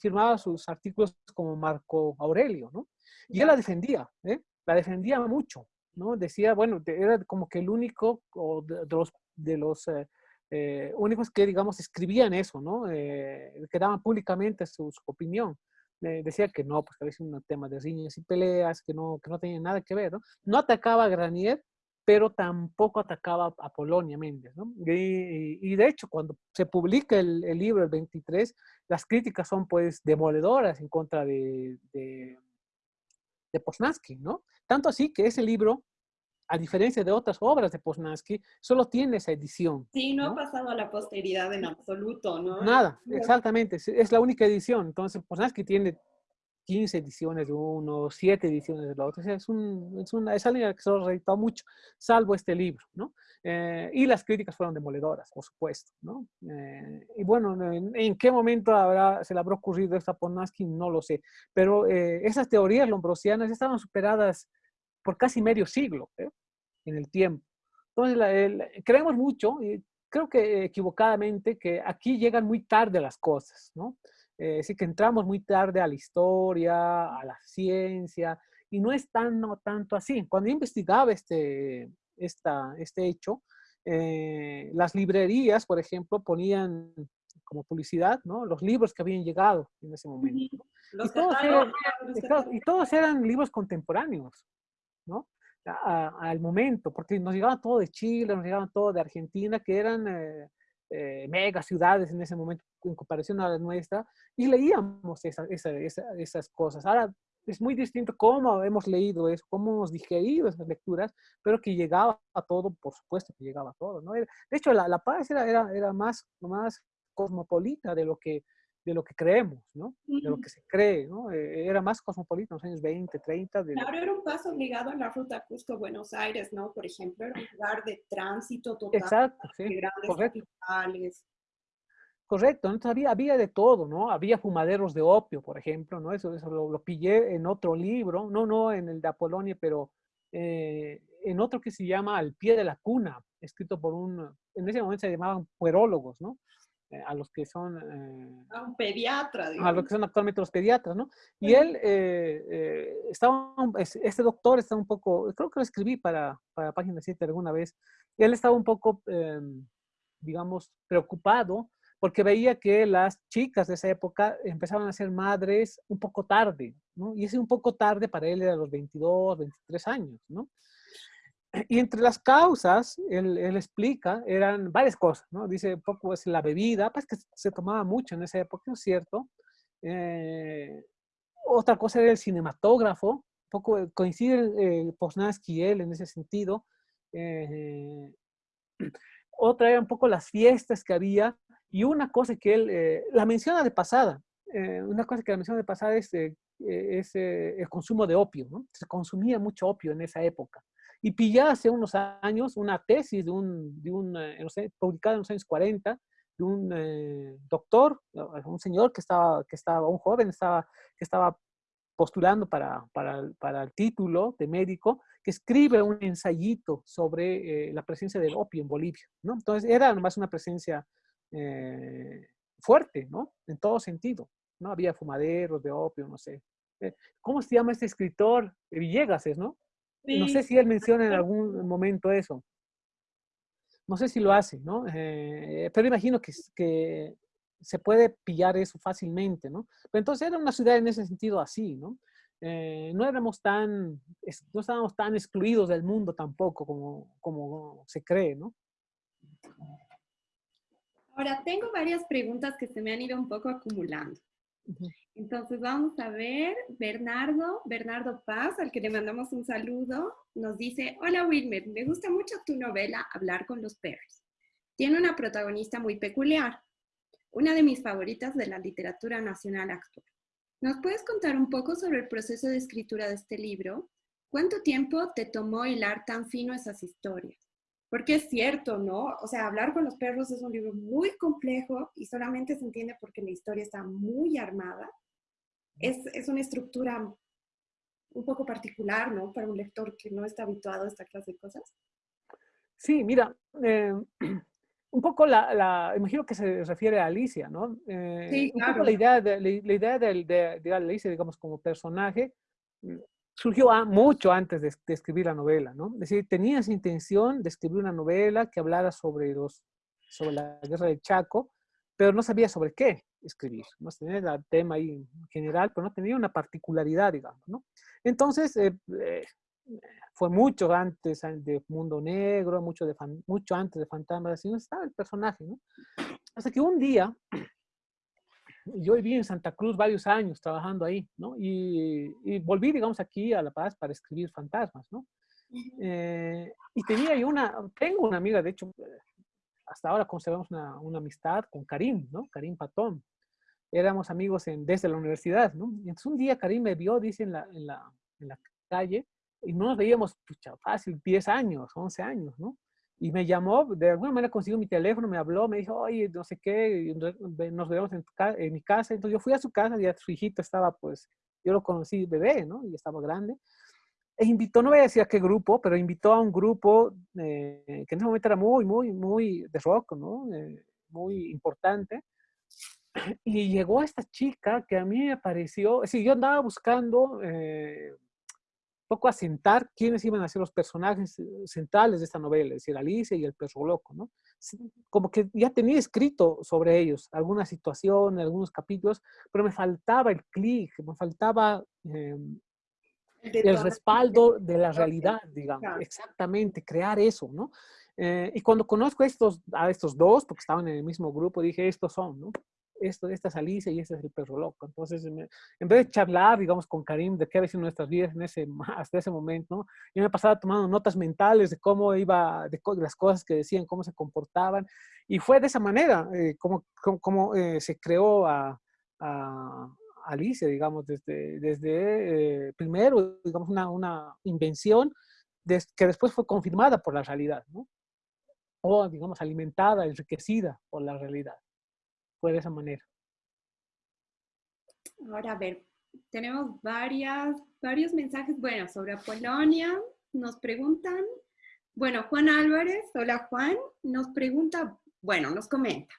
firmaba sus artículos como Marco Aurelio, ¿no? Y él la defendía, ¿eh? La defendía mucho, ¿no? Decía, bueno, era como que el único de, los, de los eh, eh, únicos que, digamos, escribían eso, ¿no? Eh, que daban públicamente su, opinión. decía que no, pues que había un tema de riñas y peleas, que no, que no tenía nada que ver, ¿no? No atacaba a Granier, pero tampoco atacaba a Polonia Méndez, ¿no? Y, de hecho, cuando se publica el, libro, el 23, las críticas son, pues, demoledoras en contra de, de, de Posnansky, ¿no? Tanto así que ese libro a diferencia de otras obras de Posnansky, solo tiene esa edición. Sí, no, ha pasado a la posteridad en absoluto, ¿no? Nada, exactamente, es la única edición. Entonces, Posnansky tiene 15 ediciones de uno, 7 ediciones del otro. es, un, es, una, es alguien que se ha reeditado mucho, salvo este libro, ¿no? Eh, y las críticas fueron demoledoras, por supuesto, ¿no? Eh, y bueno, en, qué momento habrá, se le habrá ocurrido esto a Ponansky? No lo sé. Pero eh, esas teorías lombrosianas estaban superadas por casi medio siglo en el tiempo. Entonces, creemos mucho, y creo que equivocadamente, que aquí llegan muy tarde las cosas, ¿no? Eh, sí que entramos muy tarde a la historia, a la ciencia, y no es tan, no, tanto así. Cuando yo investigaba este, esta, este hecho, eh, las librerías, por ejemplo, ponían como publicidad, ¿no? Los libros que habían llegado en ese momento. Y, todos eran, y, todos eran, libros contemporáneos, ¿no? Al momento, porque nos llegaban todo de Chile, nos llegaban todo de Argentina, que eran eh, eh, mega ciudades en ese momento en comparación a la nuestra, y leíamos esa, esa, esas cosas. Ahora es muy distinto cómo hemos leído eso, cómo hemos digerido esas lecturas, pero que llegaba a todo, por supuesto que llegaba a todo. ¿no? De hecho, la, la paz era, era, era más, más cosmopolita de lo que de lo que creemos, ¿no? De lo que se cree, ¿no? Eh, era más cosmopolita en los años 20, 30. De... Claro, era un paso obligado a la ruta Cusco-Buenos Aires, ¿no? Por ejemplo, era un lugar de tránsito total. Exacto, sí. De grandes correcto. capitales. Correcto, entonces había, había de todo, ¿no? Había fumaderos de opio, por ejemplo, ¿no? Eso, eso lo, pillé en otro libro, no, no en el de Apolonia, pero eh, en otro que se llama Al pie de la cuna, escrito por un, en ese momento se llamaban puerólogos, ¿no? Eh, a los que son... Eh, a un pediatra, digamos. A los que son actualmente los pediatras, ¿no? Y él eh, estaba, este doctor está un poco, creo que lo escribí para, para Página 7 alguna vez, él estaba un poco, em, digamos, preocupado porque veía que las chicas de esa época empezaban a ser madres un poco tarde, ¿no? Y ese un poco tarde para él era los 22, 23 años, ¿no? Y entre las causas, él, él, explica, eran varias cosas, ¿no? Dice, poco es la bebida, pues que se tomaba mucho en esa época, ¿no es cierto? Eh, otra cosa era el cinematógrafo, un poco coincide eh, Posnansky y él en ese sentido. Eh, otra era un poco las fiestas que había y una cosa que él, eh, la menciona de pasada, una cosa que la menciona de pasada es, es el consumo de opio, ¿no? Se consumía mucho opio en esa época. Y pillé hace unos años una tesis de un, de un eh, publicada en los años 40 de un eh, doctor, un señor que estaba, que estaba, un joven estaba, que estaba postulando para, para, para, el título de médico, que escribe un ensayito sobre eh, la presencia del opio en Bolivia, ¿no? Entonces era más una presencia fuerte, ¿no? En todo sentido, ¿no? Había fumaderos de opio, no sé. ¿Cómo se llama este escritor? Villegas es, ¿no? No sé si él menciona en algún momento eso. No sé si lo hace, ¿no? Eh, pero imagino que, que se puede pillar eso fácilmente, ¿no? Pero entonces era una ciudad en ese sentido así, ¿no? Eh, no éramos tan, no estábamos tan excluidos del mundo tampoco como, como se cree, ¿no? Ahora, tengo varias preguntas que se me han ido un poco acumulando. Entonces vamos a ver, Bernardo, Bernardo Paz, al que le mandamos un saludo, nos dice, hola Wilmer, me gusta mucho tu novela Hablar con los perros. Tiene una protagonista muy peculiar, una de mis favoritas de la literatura nacional actual. ¿Nos puedes contar un poco sobre el proceso de escritura de este libro? ¿Cuánto tiempo te tomó hilar tan fino esas historias? Porque es cierto, ¿no? O sea, Hablar con los perros es un libro muy complejo y solamente se entiende porque la historia está muy armada. Es, es una estructura un poco particular, ¿no? Para un lector que no está habituado a esta clase de cosas. Sí, mira, eh, un poco la, la, imagino que se refiere a Alicia, ¿no? Eh, sí, claro. Un poco la idea, de, la, idea de, de, de, Alicia, digamos, como personaje, surgió mucho antes de, escribir la novela, ¿no? Es decir, tenía esa intención de escribir una novela que hablara sobre, los, sobre la guerra del Chaco, pero no sabía sobre qué escribir, no tenía el tema ahí en general, pero no tenía una particularidad, digamos, ¿no? Entonces, eh, eh, fue mucho antes de Mundo Negro, mucho, de, mucho antes de Fantasmas, así no estaba el personaje, ¿no? Hasta que un día, yo viví en Santa Cruz varios años trabajando ahí, ¿no? Y, volví, digamos, aquí a La Paz para escribir fantasmas, ¿no? Eh, y tenía yo una, tengo una amiga, de hecho, hasta ahora conservamos una, una, amistad con Karim, ¿no? Karim Patón. éramos amigos en, desde la universidad, ¿no? Y entonces un día Karim me vio, dice, en la, en la, en la calle, y no nos veíamos, pucha, fácil, 10 años, 11 años, ¿no? Y me llamó, de alguna manera consiguió mi teléfono, me habló, me dijo, oye, no sé qué, nos vemos en, en, mi casa. Entonces yo fui a su casa, ya su hijito estaba, pues, yo lo conocí bebé, ¿no? Y estaba grande. E invitó, no voy a decir a qué grupo, pero invitó a un grupo eh, que en ese momento era muy, muy, muy de rock, ¿no? Eh, muy importante. Y llegó esta chica que a mí me pareció, sí, yo andaba buscando eh, poco asentar quiénes iban a ser los personajes eh, centrales de esta novela, es decir, Alicia y el perro loco, ¿no? Como que ya tenía escrito sobre ellos alguna situación, algunos capítulos, pero me faltaba el clic, me faltaba em, el respaldo de la realidad, digamos, exactamente, crear eso, ¿no? Eh, y cuando conozco a estos, a estos dos, porque estaban en el mismo grupo, dije, estos son, ¿no? Esto, esta es Alicia y este es el perro loco. Entonces, en vez de charlar, digamos, con Karim de qué había sido nuestras vidas en ese, hasta ese momento, yo me pasaba tomando notas mentales de cómo iba, de, las cosas que decían, cómo se comportaban. Y fue de esa manera eh, como, como, eh, se creó a, a, Alicia, digamos, desde, desde eh, primero, digamos, una, una invención que después fue confirmada por la realidad, ¿no? O, digamos, alimentada, enriquecida por la realidad de esa manera. Ahora, a ver, tenemos varias, varios mensajes, bueno, sobre Polonia, nos preguntan, bueno, Juan Álvarez, hola Juan, nos pregunta, bueno, nos comenta,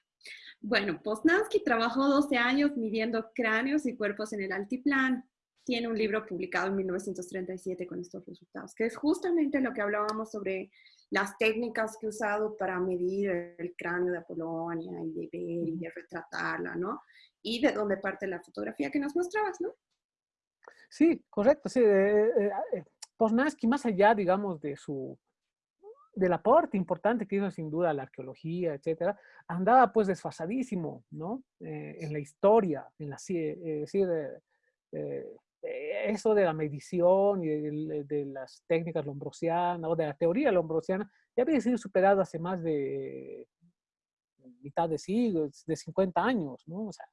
bueno, Poznansky trabajó 12 años midiendo cráneos y cuerpos en el altiplano. Tiene un libro publicado en 1937 con estos resultados, que es justamente lo que hablábamos sobre las técnicas que he usado para medir el cráneo de Apolonia y de ver y de retratarla, ¿no? Y de dónde parte la fotografía que nos mostrabas, ¿no? Sí, correcto, sí. Eh, eh, eh más allá, digamos, de su del aporte importante que hizo sin duda la arqueología, etcétera, andaba pues desfasadísimo, ¿no? Eh, en la historia, en la, es decir, eh, eso de la medición y de, las técnicas lombrosianas o de la teoría lombrosiana ya había sido superado hace más de mitad de siglo, de 50 años, ¿no? O sea,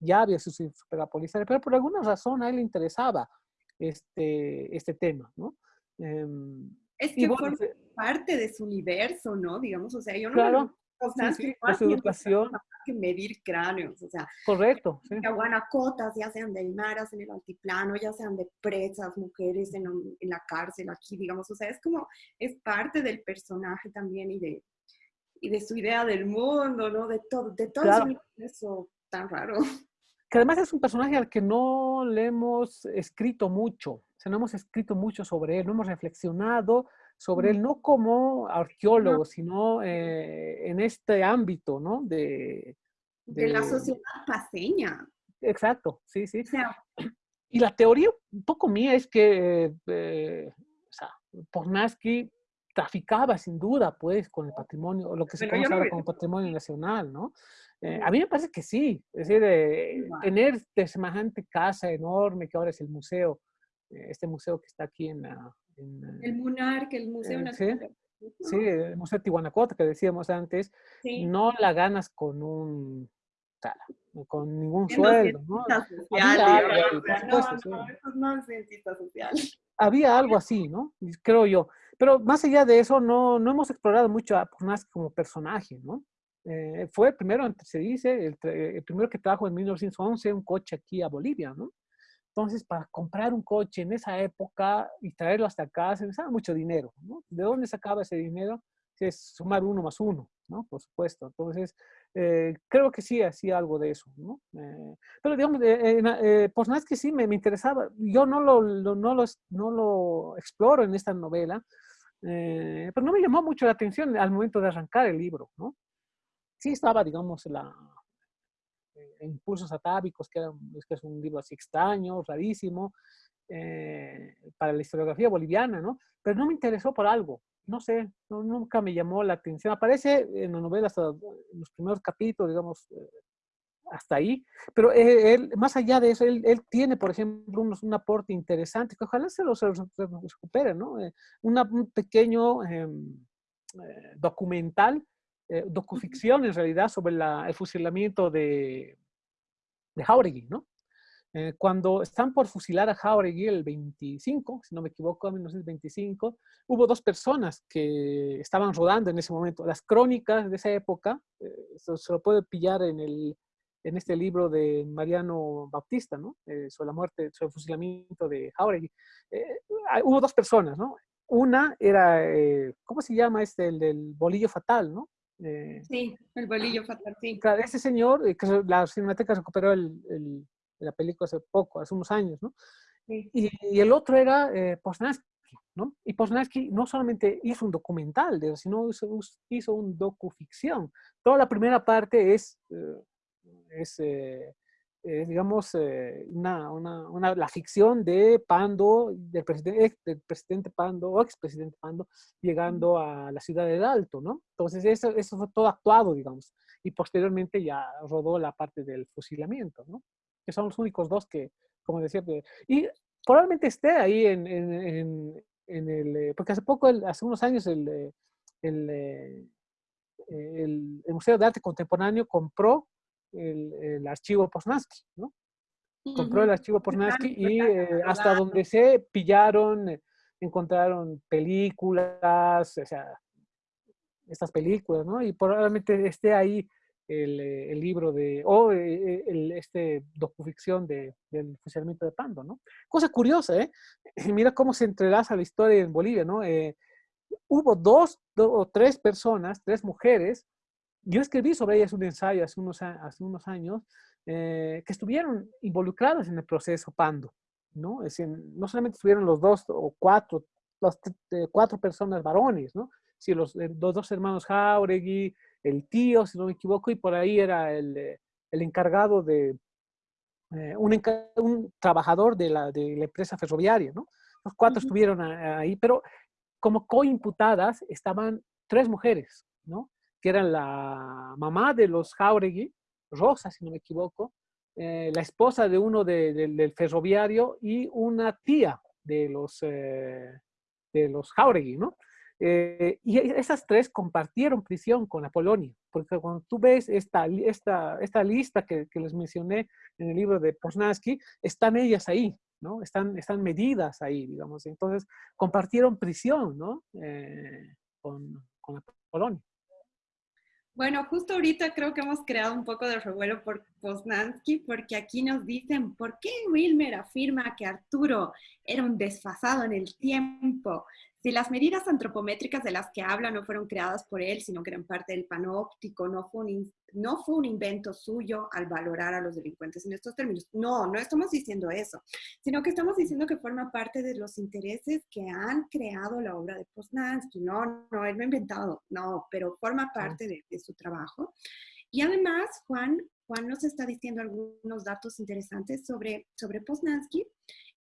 ya había sido superado por pero por alguna razón a él le interesaba este, este tema, ¿no? Em, es que forma parte de su universo, ¿no? Digamos, o sea, yo no claro sea, sí, su educación. Que medir cráneos, o sea. Correcto. Sí. Guanacotas, ya sean de maras en el altiplano, ya sean de presas, mujeres en, en, la cárcel aquí, digamos, o sea, es como, es parte del personaje también y de, y de su idea del mundo, ¿no? De todo, de todo eso tan raro. Que además es un personaje al que no le hemos escrito mucho, o sea, no hemos escrito mucho sobre él, no hemos reflexionado sobre él, no como arqueólogo, sino eh, en este ámbito, ¿no? De, de, la sociedad paseña. Exacto, sí, sí. y la teoría un poco mía es que eh, o sea, Pornaski traficaba sin duda, pues, con el patrimonio, lo que se conoce ahora como patrimonio nacional, ¿no? Eh, a mí me parece que sí, es decir, tener de semejante casa enorme que ahora es el museo, este museo que está aquí en la, el MUNAR, que el Museo Nacional. Sí, el Museo Tihuanacota que decíamos antes, no la ganas con un con ningún sueldo, ¿no? Había algo, Había algo así, ¿no? Creo yo. Pero más allá de eso, no, no hemos explorado mucho a Pornaski como personaje, ¿no? Eh, fue el primero, se dice, el, el, primero que trajo en 1911 un coche aquí a Bolivia, ¿no? Entonces, para comprar un coche en esa época y traerlo hasta acá, se necesitaba mucho dinero, ¿no? ¿De dónde sacaba ese dinero? Es sumar uno más uno, ¿no? Por supuesto. Entonces, eh, creo que sí hacía algo de eso, ¿no? Eh, pero digamos, eh, eh nada es que sí me, me, interesaba. Yo no lo, no, lo, no lo exploro en esta novela, pero no me llamó mucho la atención al momento de arrancar el libro, ¿no? Sí estaba, digamos, la, Impulsos Atávicos, que, que, es un libro así extraño, rarísimo, eh, para la historiografía boliviana, ¿no? Pero no me interesó por algo, no sé, nunca me llamó la atención. Aparece en la novela hasta los primeros capítulos, digamos, eh, hasta ahí, pero él, más allá de eso, él, él tiene, por ejemplo, un, aporte interesante, que ojalá se lo, se recupere, ¿no? Eh, un pequeño em, documental, docuficción en realidad, sobre la, el fusilamiento de, de Jauregui, ¿no? Eh, cuando están por fusilar a Jauregui el 25, si no me equivoco, en 1925, hubo dos personas que estaban rodando en ese momento. Las crónicas de esa época, eh, se, lo puede pillar en, el, en este libro de Mariano Bautista, ¿no? Eh, sobre la muerte, sobre el fusilamiento de Jauregui. hubo dos personas, ¿no? Una era, ¿cómo se llama este? El del bolillo fatal, ¿no? Sí, el bolillo fatal, sí. Claro, ese señor, que la Cinemateca recuperó el, el la película hace poco, hace unos años, ¿no? Y, el otro era eh, ¿no? Y Posnansky no solamente hizo un documental, sino hizo, hizo un docuficción. Toda la primera parte es, eh, es eh, digamos, eh, una, una, una, la ficción de Pando, del presidente, del presidente Pando, o expresidente Pando, llegando a la ciudad de Alto, ¿no? Entonces, eso, eso fue todo actuado, digamos. Y posteriormente ya rodó la parte del fusilamiento, ¿no? que son los únicos dos que, como decía, y probablemente esté ahí en, en, en, el, eh, porque hace poco, hace unos años, el, eh, el, eh, el, el, Museo de Arte Contemporáneo compró el, el archivo Posnansky, ¿no? Compró el archivo Posnansky y hasta donde se pillaron, encontraron películas, o sea, estas películas, ¿no? Y probablemente esté ahí eh, el, libro de, o eh, el, este docuficción de, del funcionamiento de Pando, ¿no? Cosa curiosa, ¿eh? Mira cómo se entrelaza la historia en Bolivia, ¿no? Eh, hubo dos, o tres personas, tres mujeres, yo escribí sobre ellas un ensayo hace unos, hace unos años, que estuvieron involucradas en el proceso Pando, ¿no? Es decir, no solamente estuvieron los dos o cuatro, los cuatro personas varones, ¿no? Si los, los dos hermanos Jauregui, el tío, si no me equivoco, y por ahí era el, eh, el encargado de, eh, un, un, trabajador de la, de la, empresa ferroviaria, ¿no? Los cuatro estuvieron ahí, pero como coimputadas estaban tres mujeres, ¿no? Que eran la mamá de los Jauregui, Rosa, si no me equivoco, eh, la esposa de uno de, de, del ferroviario y una tía de los, de los Jauregui, ¿no? Eh, y esas tres compartieron prisión con la Polonia, porque cuando tú ves esta, esta, esta lista que, que les mencioné en el libro de Posnansky, están ellas ahí, ¿no? Están, están medidas ahí, digamos. Entonces, compartieron prisión, ¿no? Eh, con, con la Polonia. Bueno, justo ahorita creo que hemos creado un poco de revuelo por Poznansky, porque aquí nos dicen, ¿por qué Wilmer afirma que Arturo era un desfasado en el tiempo? Si las medidas antropométricas de las que habla no fueron creadas por él, sino que eran parte del panóptico, no fue, un, no fue un invento suyo al valorar a los delincuentes en estos términos. No, no estamos diciendo eso, sino que estamos diciendo que forma parte de los intereses que han creado la obra de Poznansky. No, no, él no ha inventado, no, pero forma parte de, de su trabajo. Y además, Juan, Juan nos está diciendo algunos datos interesantes sobre, sobre Poznansky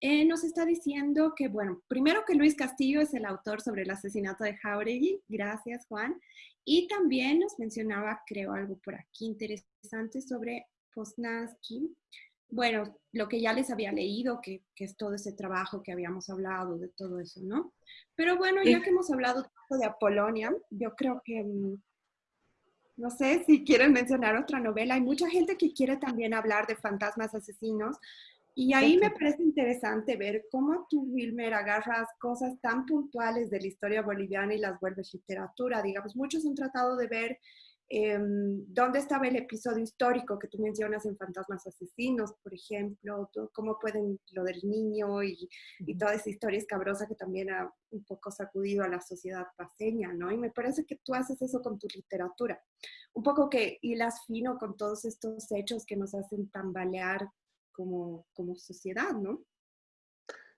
eh, nos está diciendo que, bueno, primero que Luis Castillo es el autor sobre el asesinato de Jauregui, gracias Juan, y también nos mencionaba, creo, algo por aquí interesante sobre Poznansky. Bueno, lo que ya les había leído, que, que, es todo ese trabajo que habíamos hablado, de todo eso, ¿no? Pero bueno, ya que hemos hablado de Apolonia, yo creo que, mm, no sé si quieren mencionar otra novela, hay mucha gente que quiere también hablar de fantasmas asesinos, y ahí me parece interesante ver cómo tú, Wilmer, agarras cosas tan puntuales de la historia boliviana y las vuelves literatura. Digamos, muchos han tratado de ver em, dónde estaba el episodio histórico que tú mencionas en Fantasmas Asesinos, por ejemplo, cómo pueden lo del niño y, y, toda esa historia escabrosa que también ha un poco sacudido a la sociedad paseña, ¿no? Y me parece que tú haces eso con tu literatura. Un poco que hilas fino con todos estos hechos que nos hacen tambalear como, como sociedad, ¿no?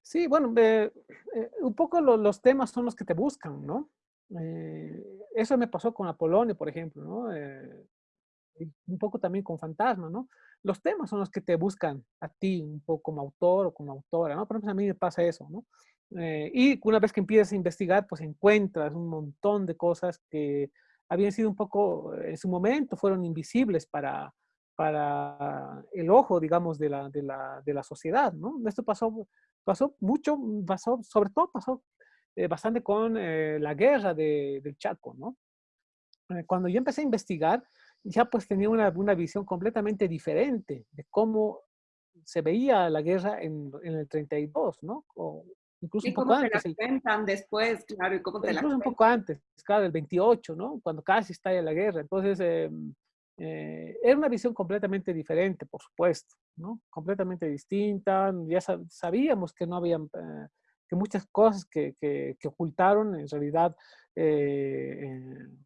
Sí, bueno, eh, un poco lo, los temas son los que te buscan, ¿no? Eh, eso me pasó con Apolonio, por ejemplo, ¿no? Eh, un poco también con Fantasma, ¿no? Los temas son los que te buscan a ti, un poco como autor o como autora, ¿no? Por ejemplo, a mí me pasa eso, ¿no? y una vez que empiezas a investigar, pues encuentras un montón de cosas que habían sido un poco, en su momento, fueron invisibles para, para el ojo, digamos, de la, de la, de la sociedad, ¿no? Esto pasó, pasó mucho, pasó, sobre todo pasó eh, bastante con eh, la guerra de, del Chaco, ¿no? Eh, cuando yo empecé a investigar, ya pues tenía una, una visión completamente diferente de cómo se veía la guerra en, en el 32, ¿no? O incluso un poco antes. Te la cuentan después, claro, y cómo te incluso un poco antes, claro, el 28, ¿no? Cuando casi estalla la guerra. Entonces, eh, eh, era una visión completamente diferente, por supuesto, ¿no? Completamente distinta. Ya sabíamos que no había, eh, que muchas cosas que, que, que ocultaron en realidad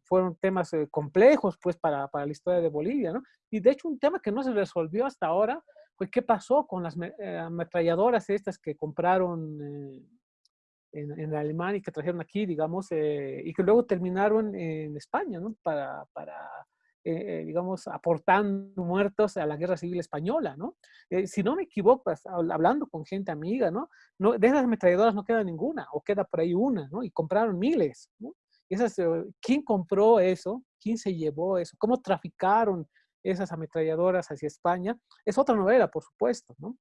fueron temas complejos, pues, para, para, la historia de Bolivia, ¿no? Y de hecho, un tema que no se resolvió hasta ahora fue qué pasó con las ametralladoras estas que compraron en, en, Alemania y que trajeron aquí, digamos, y que luego terminaron en España, ¿no? Para, para eh, eh, digamos, aportando muertos a la guerra civil española, ¿no? Eh, si no me equivoco, hablando con gente amiga, ¿no? no de esas ametralladoras no queda ninguna, o queda por ahí una, ¿no? Y compraron miles, ¿no? esas, ¿Quién compró eso? ¿Quién se llevó eso? ¿Cómo traficaron esas ametralladoras hacia España? Es otra novela, por supuesto, ¿no?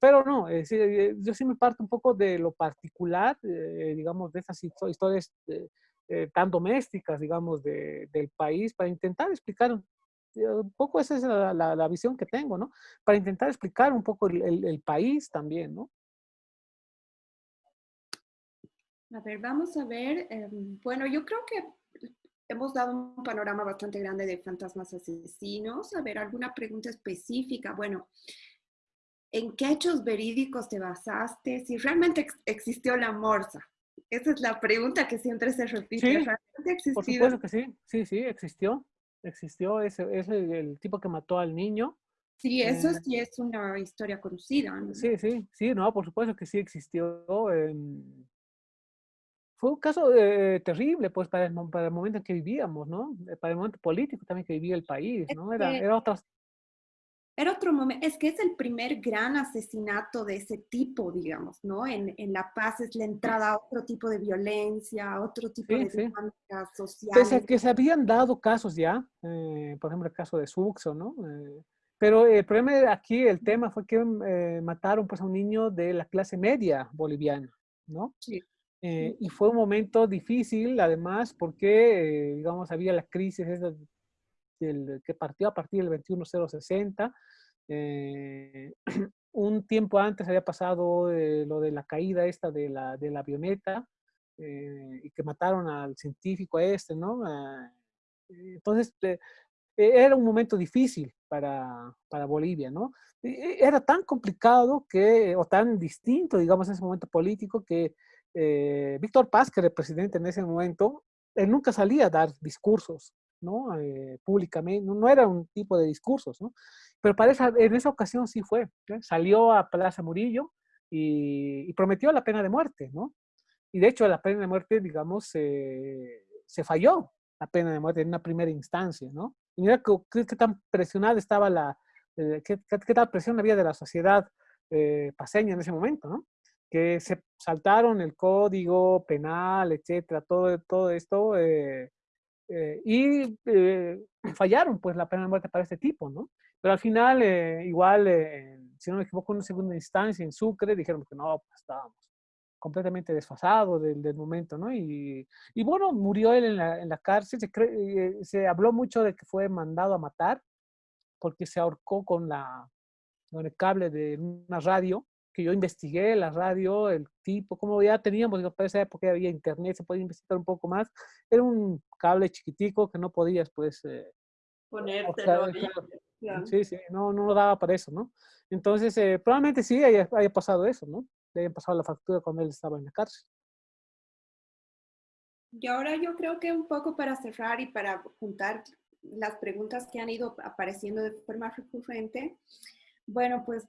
pero no, yo sí me parto un poco de lo particular, digamos, de esas historias eh, tan domésticas, digamos, de, del país, para intentar explicar eh, un poco, esa es la, la, visión que tengo, ¿no? Para intentar explicar un poco el, el, país también, ¿no? A ver, vamos a ver. Em, bueno, yo creo que hemos dado un panorama bastante grande de fantasmas asesinos. A ver, alguna pregunta específica. Bueno, ¿en qué hechos verídicos te basaste? Si realmente existió la morsa. Esa es la pregunta que siempre se repite. Sí, por supuesto que sí, sí, sí, existió. Existió ese, ese el tipo que mató al niño. Sí, eso eh, sí es una historia conocida. Sí, sí, sí, no, por supuesto que sí existió. Em, fue un caso eh, terrible, pues, para el, para el momento en que vivíamos, ¿no? Para el momento político también que vivía el país, ¿no? Era, era otra, era otro momento, es que es el primer gran asesinato de ese tipo, digamos, ¿no? En, en La Paz es la entrada a otro tipo de violencia, a otro tipo de dinámicas sociales. Pese que se habían dado casos ya, eh, por ejemplo el caso de Suxo, ¿no? Eh, pero el problema aquí, el tema fue que eh, mataron pues a un niño de la clase media boliviana, ¿no? Sí. y fue un momento difícil, además, porque, digamos, había la crisis que partió a partir del 21060. Eh, un tiempo antes había pasado eh, lo de la caída esta de la, de la avioneta eh, y que mataron al científico este, ¿no? entonces, era un momento difícil para, para Bolivia, ¿no? Era tan complicado que, o tan distinto, digamos, ese momento político que Víctor Paz, que era el presidente en ese momento, él nunca salía a dar discursos ¿no? Eh, públicamente, no, era un tipo de discursos. Pero para en esa ocasión sí fue, salió a Plaza Murillo y, prometió la pena de muerte. Y de hecho la pena de muerte, digamos, se falló la pena de muerte en una primera instancia, ¿no? Y mira qué, tan presionada estaba la, eh, qué, tal presión había de la sociedad eh, paseña en ese momento. Que se saltaron el código penal, etcétera, todo, todo esto, eh, eh, y eh, fallaron pues la pena de muerte para este tipo, ¿no? Pero al final, eh, igual, si no me equivoco, en una segunda instancia en Sucre dijeron que no, pues estábamos completamente desfasados del, del, momento, ¿no? Y, y, bueno, murió él en la, en la cárcel, se, se, habló mucho de que fue mandado a matar porque se ahorcó con, la, con el cable de una radio que yo investigué la radio, el tipo, como ya teníamos, para esa época había internet, se podía investigar un poco más. Era un cable chiquitico que no podías, pues... Eh, Ponértelo. Sí, sí, no, no daba para eso, ¿no? Entonces, eh, probablemente sí haya, haya, pasado eso, ¿no? Le haya pasado la factura cuando él estaba en la cárcel. Y ahora yo creo que un poco para cerrar y para juntar las preguntas que han ido apareciendo de forma recurrente, bueno, pues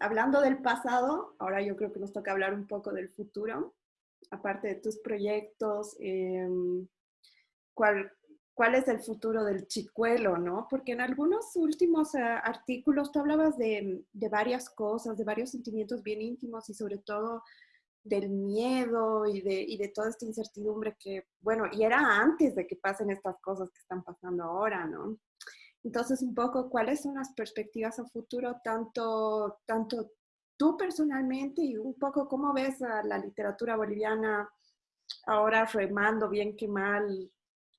hablando del pasado, ahora yo creo que nos toca hablar un poco del futuro, aparte de tus proyectos, em, ¿cuál, ¿cuál es el futuro del chicuelo, no? Porque en algunos últimos eh, artículos tú hablabas de, de, varias cosas, de varios sentimientos bien íntimos y sobre todo del miedo y de, y de toda esta incertidumbre que, bueno, y era antes de que pasen estas cosas que están pasando ahora, ¿no? Entonces, un poco, ¿cuáles son las perspectivas a futuro, tanto, tanto tú personalmente y un poco cómo ves a la literatura boliviana ahora remando bien que mal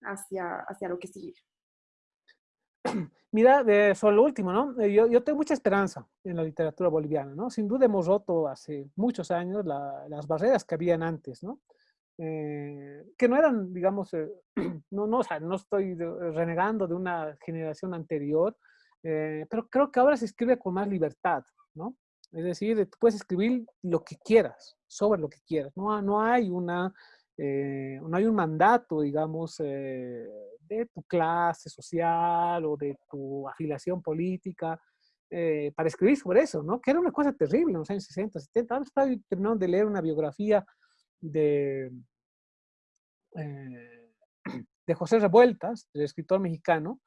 hacia, hacia lo que sigue? mira, de, sobre lo último, ¿no? Yo, yo, tengo mucha esperanza en la literatura boliviana, ¿no? Sin duda hemos roto hace muchos años las barreras que habían antes, ¿no? Eh, que no eran, digamos, eh, no, no, o sea, no estoy renegando de una generación anterior, eh, pero creo que ahora se escribe con más libertad, ¿no? Es decir, tú puedes escribir lo que quieras, sobre lo que quieras. No, no hay una, no hay un mandato, digamos, de tu clase social o de tu afiliación política para escribir sobre eso, ¿no? Que era una cosa terrible en los años 60, 70. Ahora estoy terminando de leer una biografía de, eh, de José Revueltas, el escritor mexicano,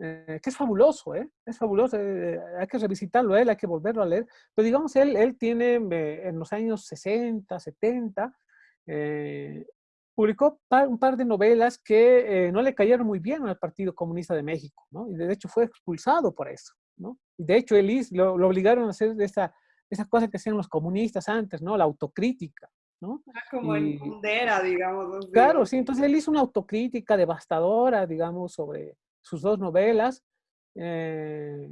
eh, que es fabuloso, ¿eh? Es fabuloso, hay que revisitarlo él, hay que volverlo a leer. Pero digamos, él, él tiene en los años 60, 70, publicó un par de novelas que no le cayeron muy bien al Partido Comunista de México. Y de hecho fue expulsado por eso. Y de hecho, él lo, lo obligaron a hacer esa, esa cosa que hacían los comunistas antes, ¿no? La autocrítica. ¿No? Ah, como en Kundera, digamos. Claro, sí, entonces él hizo una autocrítica devastadora, digamos, sobre sus dos novelas eh,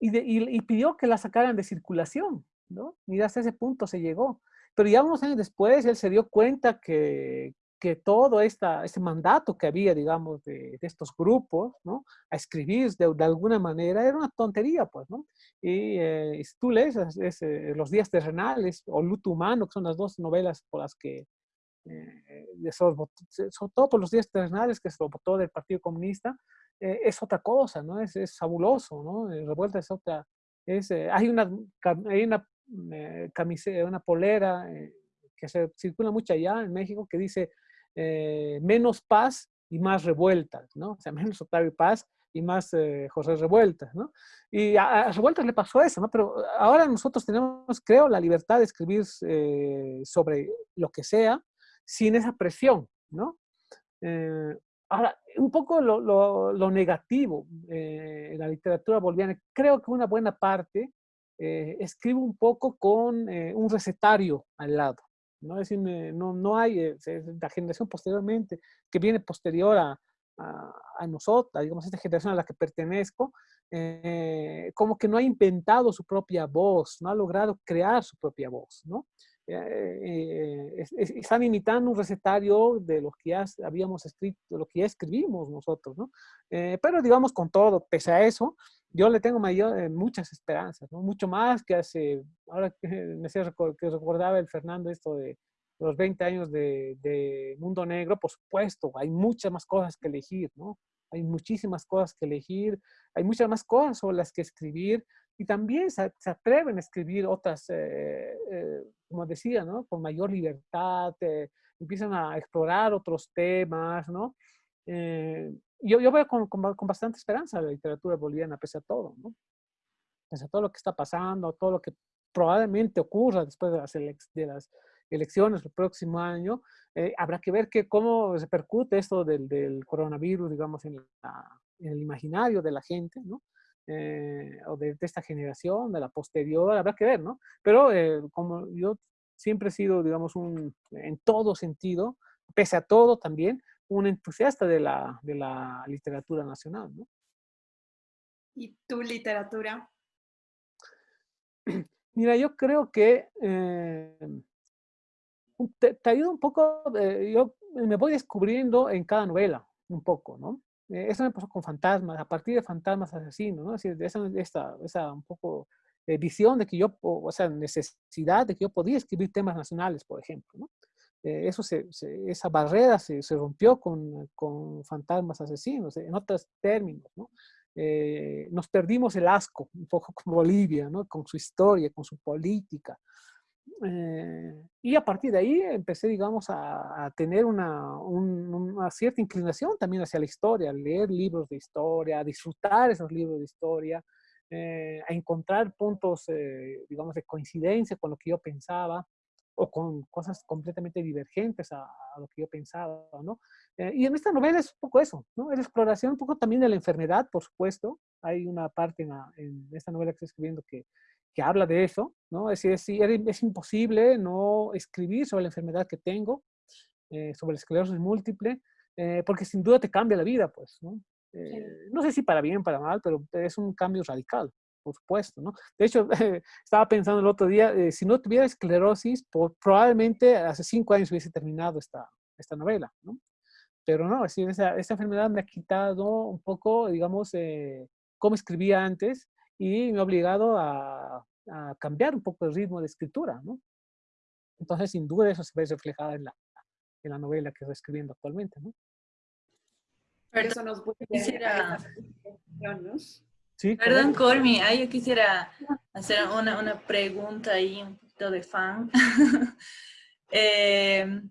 y, pidió que la sacaran de circulación, ¿no? Y hasta ese punto se llegó. Pero ya unos años después él se dio cuenta que, que todo esta, este mandato que había, digamos, de, estos grupos, ¿no? A escribir de, alguna manera era una tontería, pues, ¿no? Y eh, si tú lees eh, Los días terrenales o Luto humano, que son las dos novelas por las que, eh, sobre, todo por los días terrenales, que se votó del Partido Comunista, eh, es otra cosa, ¿no? Es, es fabuloso, ¿no? Revuelta es otra, es, hay una, hay una camiseta, una polera que se circula mucho allá en México que dice eh, menos paz y más revueltas, ¿no? O sea, menos Octavio Paz y más eh, José Revueltas, ¿no? Y a, Revueltas le pasó eso, ¿no? Pero ahora nosotros tenemos, creo, la libertad de escribir eh, sobre lo que sea sin esa presión, ¿no? ahora, un poco lo, lo, negativo en la literatura boliviana, creo que una buena parte escribe un poco con un recetario al lado, ¿no? Decir, no, no hay, eh, la generación posteriormente, que viene posterior a, a, nosotros, digamos, esta generación a la que pertenezco, eh, como que no ha inventado su propia voz, no ha logrado crear su propia voz, ¿no? Eh, están imitando un recetario de lo que ya habíamos escrito, lo que ya escribimos nosotros, ¿no? pero digamos con todo, pese a eso, yo le tengo mayor, muchas esperanzas. Mucho más que hace, ahora que me sé que recordaba el Fernando esto de los 20 años de, Mundo Negro, por supuesto, hay muchas más cosas que elegir, ¿no? Hay muchísimas cosas que elegir, hay muchas más cosas sobre las que escribir y también se, atreven a escribir otras, eh, eh, como decía, ¿no? Con mayor libertad, eh, empiezan a explorar otros temas, ¿no? Yo, yo veo con, con, bastante esperanza la literatura boliviana, pese a todo, ¿no? Pese a todo lo que está pasando, todo lo que probablemente ocurra después de las, de las elecciones el próximo año, eh, habrá que ver que, cómo repercute esto del, del coronavirus, digamos, en, en, el imaginario de la gente, ¿no? Eh, o de, esta generación, de la posterior, habrá que ver, ¿no? Pero eh, como yo siempre he sido, digamos, un, en todo sentido, pese a todo también, un entusiasta de la, de la literatura nacional, ¿no? ¿Y tu literatura? Mira, yo creo que te, te, ayuda un poco, yo me voy descubriendo en cada novela, un poco, ¿no? Eh, eso me pasó con Fantasmas, a partir de Fantasmas Asesinos, ¿no? Así, de esa, esta, esa un poco eh, visión de que yo, o sea, necesidad de que yo podía escribir temas nacionales, por ejemplo, ¿no? Eh, eso se, esa barrera se, se rompió con, con, Fantasmas Asesinos, en otros términos, ¿no? nos perdimos el asco un poco con Bolivia, ¿no? Con su historia, con su política, eh, y a partir de ahí empecé, digamos, a, tener una, una, cierta inclinación también hacia la historia, a leer libros de historia, a disfrutar esos libros de historia, eh, a encontrar puntos, eh, digamos, de coincidencia con lo que yo pensaba o con cosas completamente divergentes a, lo que yo pensaba, ¿no? y en esta novela es un poco eso, ¿no? Es la exploración un poco también de la enfermedad, por supuesto. Hay una parte en, en esta novela que estoy escribiendo que que habla de eso, ¿no? Es decir, es, imposible no escribir sobre la enfermedad que tengo, eh, sobre la esclerosis múltiple, eh, porque sin duda te cambia la vida, pues, ¿no? Eh, no sé si para bien, para mal, pero es un cambio radical, por supuesto, ¿no? De hecho, estaba pensando el otro día, eh, si no tuviera esclerosis, probablemente hace cinco años hubiese terminado esta, esta novela, ¿no? Pero no, es decir, esa, esa enfermedad me ha quitado un poco, digamos, eh, cómo escribía antes y me ha obligado a, a, cambiar un poco el ritmo de escritura, ¿no? Entonces, sin duda, eso se ve reflejado en la, en la novela que estoy escribiendo actualmente, ¿no? Eso nos quisiera... Sí, Perdón, Cormi, ah, yo quisiera hacer una, una, pregunta ahí, un poquito de fan. eh,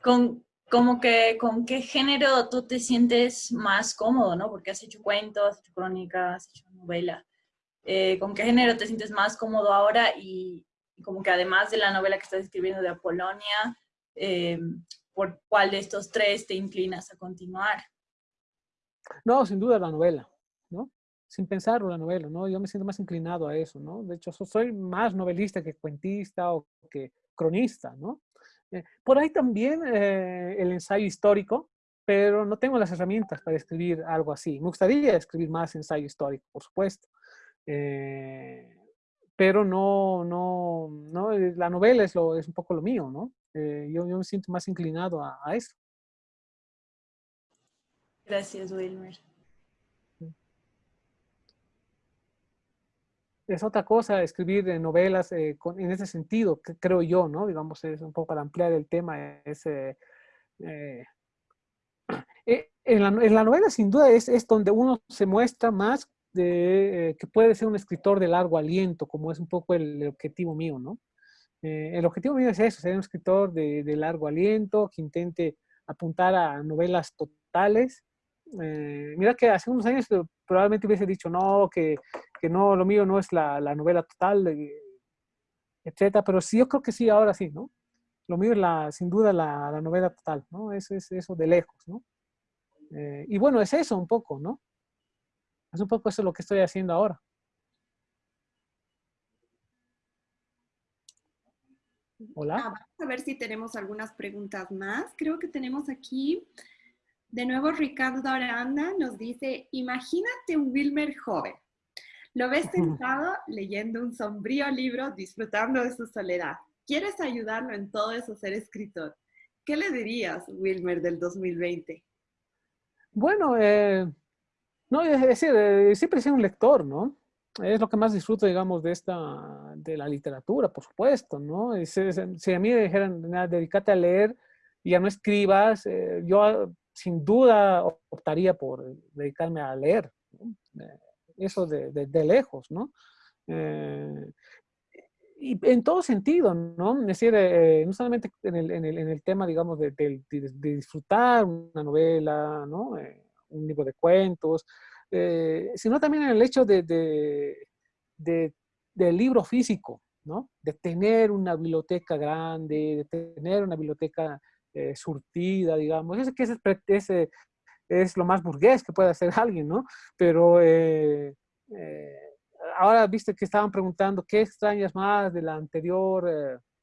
con, como que, ¿Con qué género tú te sientes más cómodo, no? Porque has hecho cuentos, has hecho crónicas, has hecho novela. Eh, ¿Con qué género te sientes más cómodo ahora? Y, como que además de la novela que estás escribiendo de Apolonia, eh, ¿por cuál de estos tres te inclinas a continuar? No, sin duda la novela, ¿no? Sin pensarlo la novela, ¿no? Yo me siento más inclinado a eso, ¿no? De hecho, soy más novelista que cuentista o que cronista, ¿no? Eh, por ahí también eh, el ensayo histórico, pero no tengo las herramientas para escribir algo así. Me gustaría escribir más ensayo histórico, por supuesto. Eh, pero no, no, no, la novela es, lo, es un poco lo mío, ¿no? yo, yo, me siento más inclinado a, a eso. Gracias, Wilmer. Es otra cosa escribir novelas eh, en ese sentido, creo yo, ¿no? Digamos, es un poco para ampliar el tema. Es, eh, eh, en, la, novela, sin duda, es, es donde uno se muestra más de que puede ser un escritor de largo aliento, como es un poco el, objetivo mío, ¿no? el objetivo mío es eso, ser un escritor de, de largo aliento, que intente apuntar a novelas totales, eh, mira que hace unos años eh, probablemente hubiese dicho no, que, que no, lo mío no es la, la novela total, eh, etcétera, pero sí, yo creo que sí, ahora sí, ¿no? Lo mío es la, sin duda la, la novela total, ¿no? Es, es eso de lejos, ¿no? y bueno, es eso un poco, ¿no? Es un poco eso lo que estoy haciendo ahora. Hola. Ah, vamos a ver si tenemos algunas preguntas más. Creo que tenemos aquí de nuevo, Ricardo Aranda nos dice, imagínate un Wilmer joven. Lo ves sentado leyendo un sombrío libro, disfrutando de su soledad. ¿Quieres ayudarlo en todo eso, ser escritor? ¿Qué le dirías, Wilmer, del 2020? Bueno, eh, no, es decir, eh, siempre he sido un lector, ¿no? Es lo que más disfruto, digamos, de esta, de la literatura, por supuesto, ¿no? Si, a mí me dijeran, dedícate a leer y ya no escribas, eh, yo sin duda optaría por dedicarme a leer, eh, eso de, de, lejos, ¿no? Eh, y en todo sentido, ¿no? Es decir, eh, no solamente en el, en, el, en el, tema, digamos, de, de, disfrutar una novela, ¿no? un libro de cuentos, sino también en el hecho de, del libro físico, ¿no? De tener una biblioteca grande, de tener una biblioteca eh, surtida, digamos. Es que ese, ese, es lo más burgués que puede hacer alguien, ¿no? Pero eh, eh, ahora viste que estaban preguntando qué extrañas más de la anterior,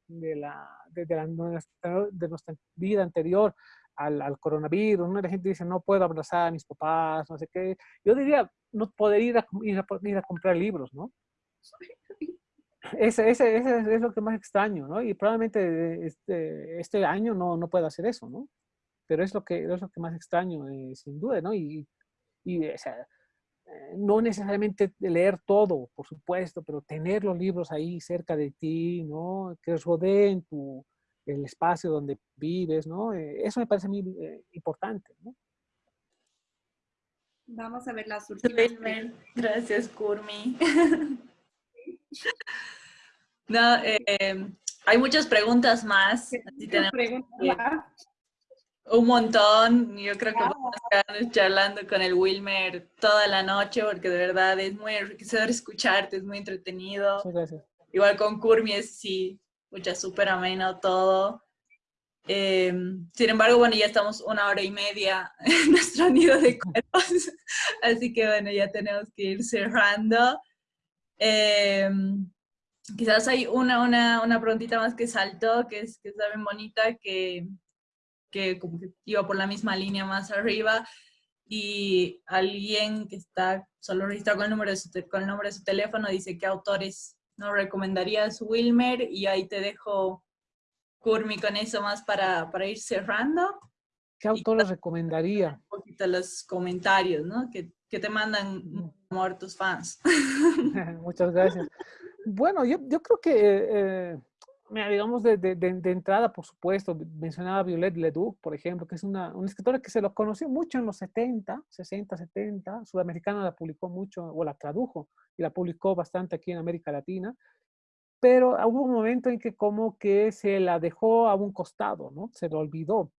de, la, de, nuestra, vida anterior al, al, coronavirus. ¿no? La gente dice, no puedo abrazar a mis papás, no sé qué. Yo diría, no poder ir a, ir a comprar libros, ¿no? Ese, ese, ese, es lo que más extraño, ¿no? Y probablemente este, este año no, no pueda hacer eso, ¿no? Pero es lo que, es lo que más extraño, eh, sin duda, ¿no? Y, y o sea, eh, no necesariamente leer todo, por supuesto, pero tener los libros ahí cerca de ti, ¿no? Que rodeen tu, el espacio donde vives, ¿no? Eh, eso me parece muy importante, ¿no? Vamos a ver las últimas. Gracias, Kurmi. No, eh, hay muchas preguntas más. un montón. Yo creo que vamos a estar charlando con el Wilmer toda la noche porque de verdad es muy enriquecedor escucharte, es muy entretenido. Igual con Kurmi es sí, mucha súper ameno todo. Eh, sin embargo, bueno, ya estamos una hora y media en nuestro nido de cuerpos, así que bueno, ya tenemos que ir cerrando. Eh, quizás hay una, una, una preguntita más que saltó, que es, que bonita, que, que como que iba por la misma línea más arriba, y alguien que está solo registrado con el número de su, con el nombre de su teléfono dice qué autores no recomendarías Wilmer y ahí te dejo Curmi con eso más para, para ir cerrando. ¿Qué autores recomendaría? Un poquito los comentarios, ¿no? Que, que te mandan. Amor tus fans. Muchas gracias. Bueno, yo, yo creo que eh, Mira, digamos, de, de, de, entrada, por supuesto, mencionaba Violette Leduc, por ejemplo, que es una, una, escritora que se lo conoció mucho en los 70, 60, 70, sudamericana la publicó mucho, o la tradujo, y la publicó bastante aquí en América Latina, pero hubo un momento en que como que se la dejó a un costado, ¿no? Se lo olvidó.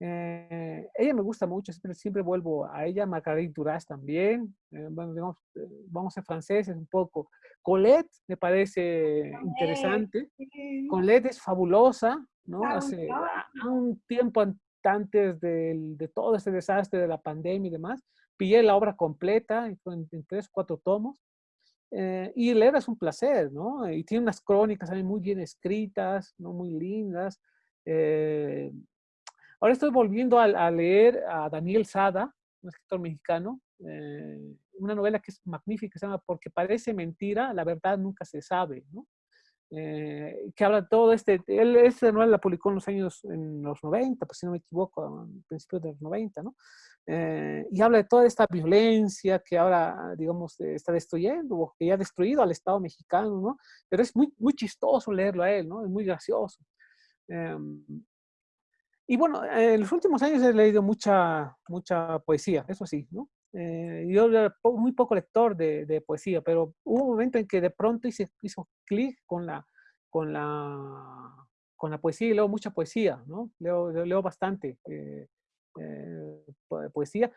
Eh, ella me gusta mucho, siempre, siempre vuelvo a ella, Marguerite Duras también, eh, bueno, digamos, eh, vamos a franceses un poco. Colette me parece interesante, Colette es fabulosa, ¿no? Hace un tiempo antes de, de todo ese desastre de la pandemia y demás, pillé la obra completa en, en tres, cuatro tomos, y leer es un placer, ¿no? Y tiene unas crónicas también muy bien escritas, ¿no? Muy lindas. Eh, Ahora estoy volviendo a, leer a Daniel Sada, un escritor mexicano, eh, una novela que es magnífica, se llama Porque parece mentira, la verdad nunca se sabe, ¿no? Eh, que habla todo este, él esta novela la publicó en los años, en los 90, pues si no me equivoco, a principios de los 90, ¿no? Eh, y habla de toda esta violencia que ahora, digamos, está destruyendo, o que ya ha destruido al Estado mexicano, ¿no? Pero es muy, muy chistoso leerlo a él, ¿no? Es muy gracioso. Em, y bueno, en los últimos años he leído mucha, mucha poesía, eso sí, ¿no? Eh, yo era muy poco lector de, de, poesía, pero hubo un momento en que de pronto hice, hizo clic con la, con, la, con la poesía y leo mucha poesía, ¿no? Leo, leo bastante eh, eh, poesía.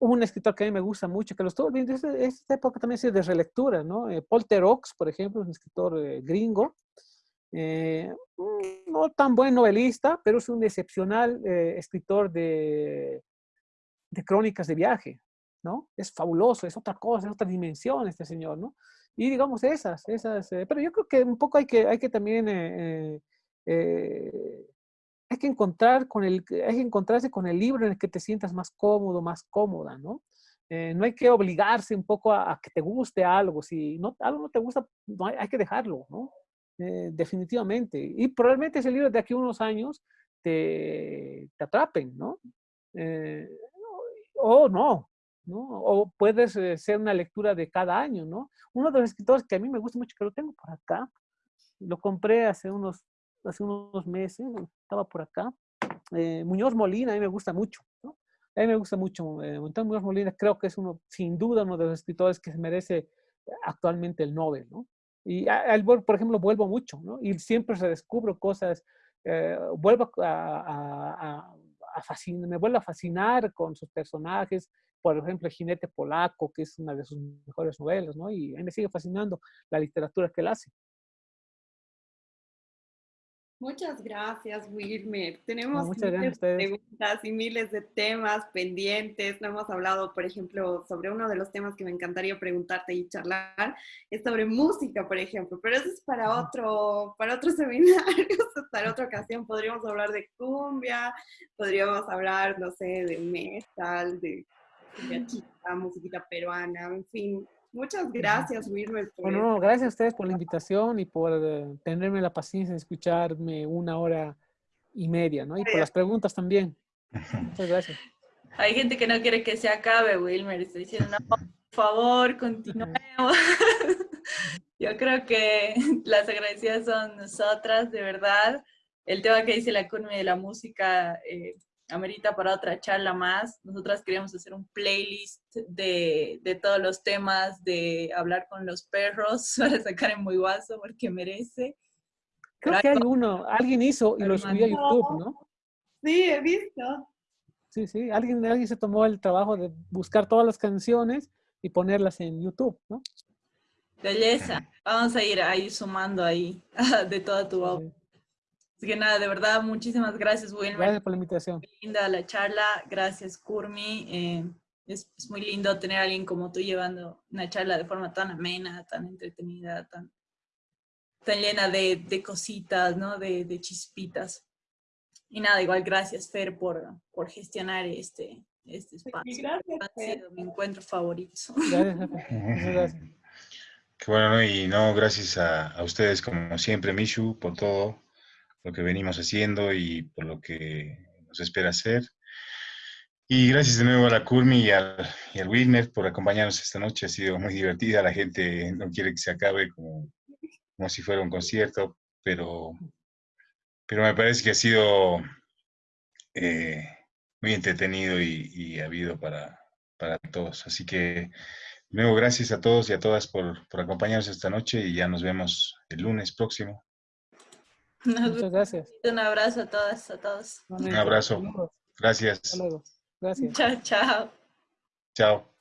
Hubo un escritor que a mí me gusta mucho, que lo estuve viendo, esta, época también ha de relectura, ¿no? Paul Terox, por ejemplo, un escritor gringo, eh, no tan buen novelista, pero es un excepcional eh, escritor de, de, crónicas de viaje, ¿no? Es fabuloso, es otra cosa, es otra dimensión este señor, ¿no? Y digamos esas, esas, eh, pero yo creo que un poco hay que, hay que también, hay que encontrar con el, hay que encontrarse con el libro en el que te sientas más cómodo, más cómoda, ¿no? no hay que obligarse un poco a, que te guste algo. Si no, algo no te gusta, no hay, hay, que dejarlo, ¿no? Eh, definitivamente. Y probablemente ese libro de aquí a unos años te, te atrapen, ¿no? Eh, o no, ¿no? O puedes eh, ser una lectura de cada año, ¿no? Uno de los escritores que a mí me gusta mucho, que lo tengo por acá, lo compré hace unos, hace unos meses, estaba por acá, Muñoz Molina, a mí me gusta mucho, ¿no? A mí me gusta mucho, eh, Muñoz Molina creo que es uno, sin duda, uno de los escritores que se merece actualmente el Nobel, ¿no? Y al, por ejemplo, vuelvo mucho. Y siempre se descubro cosas, eh, vuelvo a, me vuelvo a fascinar con sus personajes, por ejemplo, el jinete polaco, que es una de sus mejores novelas, ¿no? Y a mí me sigue fascinando la literatura que él hace. Muchas gracias, Wilmer. Tenemos muchas preguntas y miles de temas pendientes. No hemos hablado, por ejemplo, sobre uno de los temas que me encantaría preguntarte y charlar, es sobre música, por ejemplo, pero eso es para otro, para otro seminario, para otra ocasión. Podríamos hablar de cumbia, podríamos hablar, no sé, de metal, de chica, musiquita peruana, en fin, Muchas gracias, Wilmer. Bueno, gracias a ustedes por la invitación y por eh, tenerme la paciencia de escucharme una hora y media, ¿no? Y por las preguntas también. Muchas gracias. Hay gente que no quiere que se acabe, Wilmer. Está diciendo, no, por favor, continuemos. Yo creo que las agradecidas son nosotras, de verdad. El tema que dice la curva de la música, eh, amerita para otra charla más. Nosotras queríamos hacer un playlist de, de, todos los temas de hablar con los perros para sacar en muy guaso porque merece. Creo que hay uno, alguien hizo y lo subió a YouTube, ¿no? Sí, he visto. Sí, sí, alguien, alguien se tomó el trabajo de buscar todas las canciones y ponerlas en YouTube, ¿no? Belleza. Vamos a ir ahí sumando ahí de toda tu obra. Así que nada, de verdad, muchísimas gracias, Wilmer. Gracias por la invitación. Muy linda la charla. Gracias, Kurmi. Eh, es, es, muy lindo tener a alguien como tú llevando una charla de forma tan amena, tan entretenida, tan, tan llena de, de cositas, ¿no? De, de, chispitas. Y nada, igual gracias, Fer, por, por gestionar este, este espacio. Gracias. Ha sido mi encuentro favorito. Gracias, gracias. Qué bueno, ¿no? y no, gracias a, a ustedes como siempre, Mishu, por todo lo que venimos haciendo y por lo que nos espera hacer. Y gracias de nuevo a la Curmi y al, y al Wilmer por acompañarnos esta noche. Ha sido muy divertida. La gente no quiere que se acabe como, como si fuera un concierto, pero, pero me parece que ha sido eh, muy entretenido y, y habido para, para todos. Así que, de nuevo, gracias a todos y a todas por, por acompañarnos esta noche y ya nos vemos el lunes próximo. Nos Muchas gracias. Un abrazo a todas, a todos. Un abrazo. Gracias. Hasta luego. Gracias. Chao, chao. Chao.